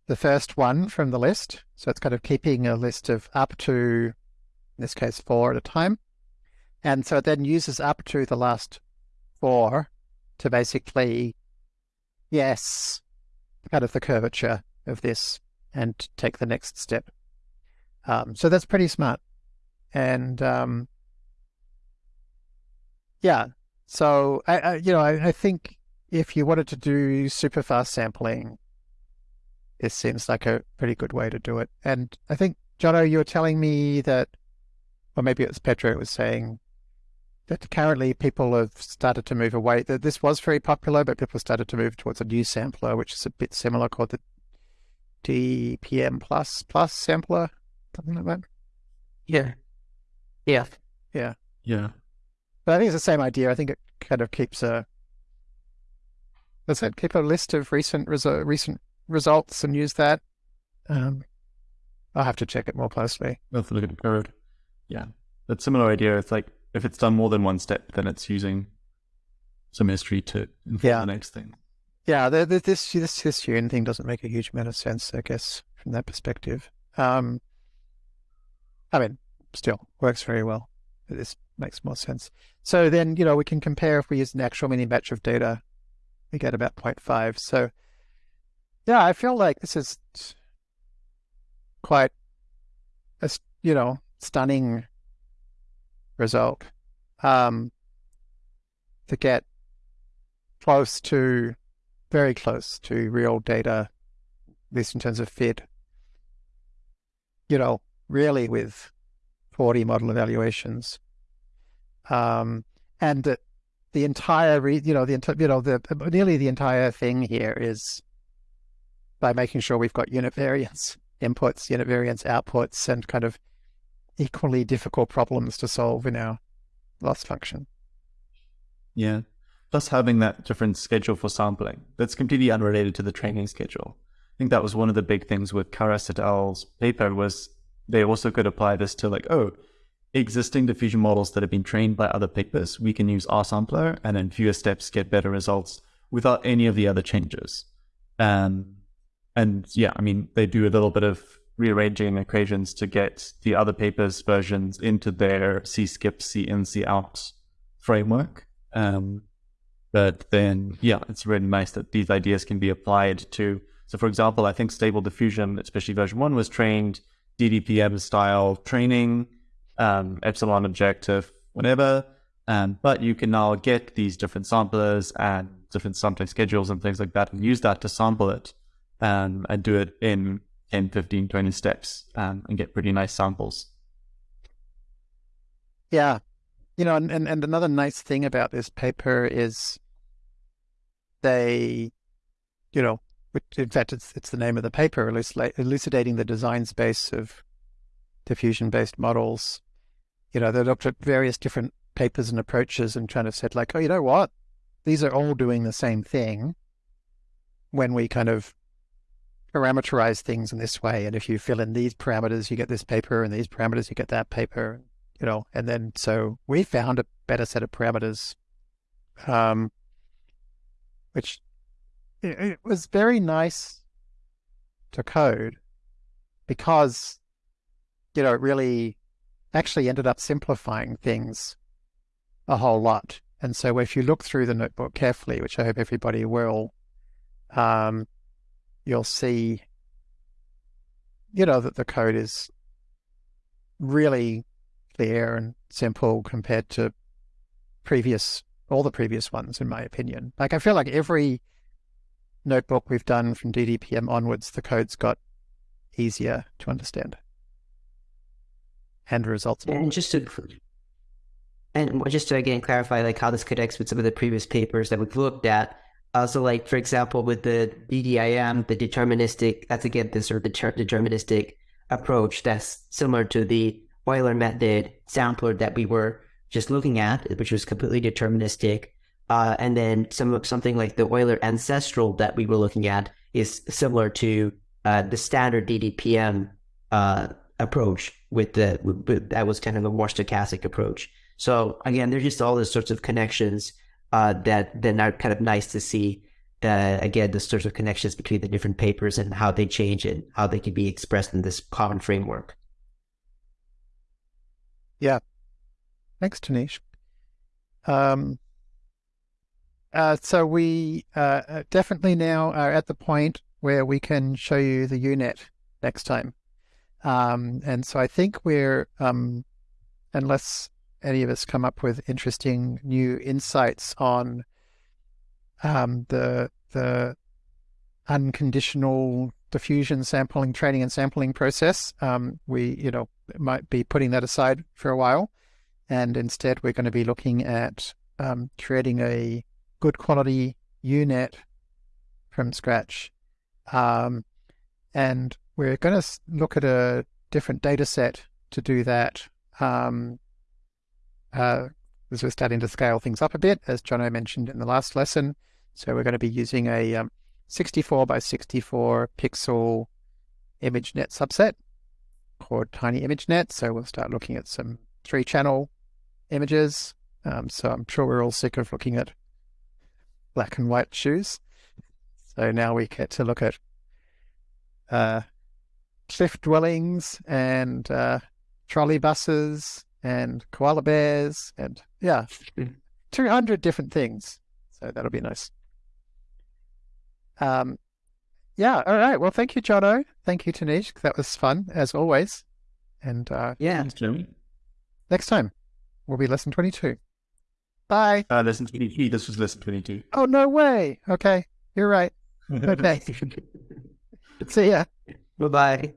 [SPEAKER 1] the first one from the list. So it's kind of keeping a list of up to, in this case, four at a time. And so it then uses up to the last four to basically yes kind of the curvature of this and take the next step. Um, so that's pretty smart. And um, yeah, so I, I you know I, I, think if you wanted to do super fast sampling, this seems like a pretty good way to do it. And I think Jono, you were telling me that, or maybe it was Pedro was saying that currently people have started to move away. That this was very popular, but people started to move towards a new sampler, which is a bit similar, called the DPM plus plus sampler, something like that.
[SPEAKER 2] Yeah, yeah,
[SPEAKER 1] yeah,
[SPEAKER 3] yeah.
[SPEAKER 1] But I think it's the same idea. I think it kind of keeps a does it keep a list of recent resu- recent results and use that. Um, I'll have to check it more closely.
[SPEAKER 3] To look at the code. Yeah, that similar idea. It's like if it's done more than one step, then it's using some history to inform yeah. the next thing.
[SPEAKER 1] Yeah, the, the, this this this Heun thing doesn't make a huge amount of sense, I guess, from that perspective. Um, I mean, still works very well. This makes more sense. So then, you know, we can compare if we use an actual mini batch of data, we get about 0.5. So, yeah, I feel like this is quite a, you know, stunning result um, to get close to, very close to real data, at least in terms of FID. You know, really with 40 model evaluations. Um, and the, the entire, re, you know, the you know, the nearly the entire thing here is by making sure we've got unit variance inputs, unit variance outputs, and kind of equally difficult problems to solve in our loss function.
[SPEAKER 3] Yeah. Plus having that different schedule for sampling that's completely unrelated to the training schedule. I think that was one of the big things with Karras et al.'s paper was they also could apply this to like, oh, existing diffusion models that have been trained by other papers, we can use our sampler and in fewer steps get better results without any of the other changes. Um, and yeah, I mean, they do a little bit of rearranging equations to get the other papers' versions into their C skip, C in, C out framework. Um, but then, yeah, it's really nice that these ideas can be applied to. So, for example, I think Stable Diffusion, especially version one, was trained DDPM style training, um, epsilon objective, whatever. Um, but you can now get these different samplers and different sampling schedules and things like that and use that to sample it um, and do it in 10, 15, 20 steps um, and get pretty nice samples.
[SPEAKER 1] Yeah. You know, and, and, another nice thing about this paper is they, you know, in fact, it's, it's the name of the paper, elucidating the design space of diffusion-based models. You know, they looked at various different papers and approaches and trying to said like, oh, you know what? These are all doing the same thing when we kind of parameterize things in this way. And if you fill in these parameters, you get this paper, and these parameters, you get that paper, you know. And then so we found a better set of parameters, um, which it, it was very nice to code because, you know, it really actually ended up simplifying things a whole lot. And so if you look through the notebook carefully, which I hope everybody will, um, you'll see, you know, that the code is really clear and simple compared to previous, all the previous ones, in my opinion. Like, I feel like every notebook we've done from DDPM onwards, the code's got easier to understand and results.
[SPEAKER 2] And just to and just to again clarify, like how this connects with some of the previous papers that we've looked at. Also, like for example, with the DDIM, the deterministic, that's again this sort of deterministic approach that's similar to the Euler method sampler that we were just looking at, which was completely deterministic. Uh, and then some something like the Euler ancestral that we were looking at is similar to uh, the standard DDPM uh, approach with the with, that was kind of a more stochastic approach. So again, there's just all these sorts of connections uh, that then are kind of nice to see. Again, the sorts of connections between the different papers and how they change and how they can be expressed in this common framework.
[SPEAKER 1] Yeah. Thanks, Tanishq. Um, uh, so we uh, uh, definitely now are at the point where we can show you the UNet next time. Um, and so I think we're, um, unless any of us come up with interesting new insights on um, the the unconditional diffusion sampling, training and sampling process, um, we you know might be putting that aside for a while, and instead we're going to be looking at um, creating a good quality UNet from scratch. Um, and we're going to look at a different data set to do that. Um, uh, as we're starting to scale things up a bit, as Jono mentioned in the last lesson. So we're going to be using a um, 64 by 64 pixel ImageNet subset called Tiny ImageNet. So we'll start looking at some three channel images. Um, so I'm sure we're all sick of looking at black and white shoes. So now we get to look at uh, cliff dwellings and uh, trolley buses and koala bears and yeah, [laughs] 200 different things. So that'll be nice. Um, yeah. All right. Well, thank you, Jono. Thank you, Tanishq. That was fun as always. And uh,
[SPEAKER 2] yeah,
[SPEAKER 1] next time will be lesson 22. Bye.
[SPEAKER 3] Uh, lesson 23. This was lesson 22.
[SPEAKER 1] Oh, no way. Okay. You're right. [laughs] Okay. [laughs] See ya.
[SPEAKER 2] Bye bye.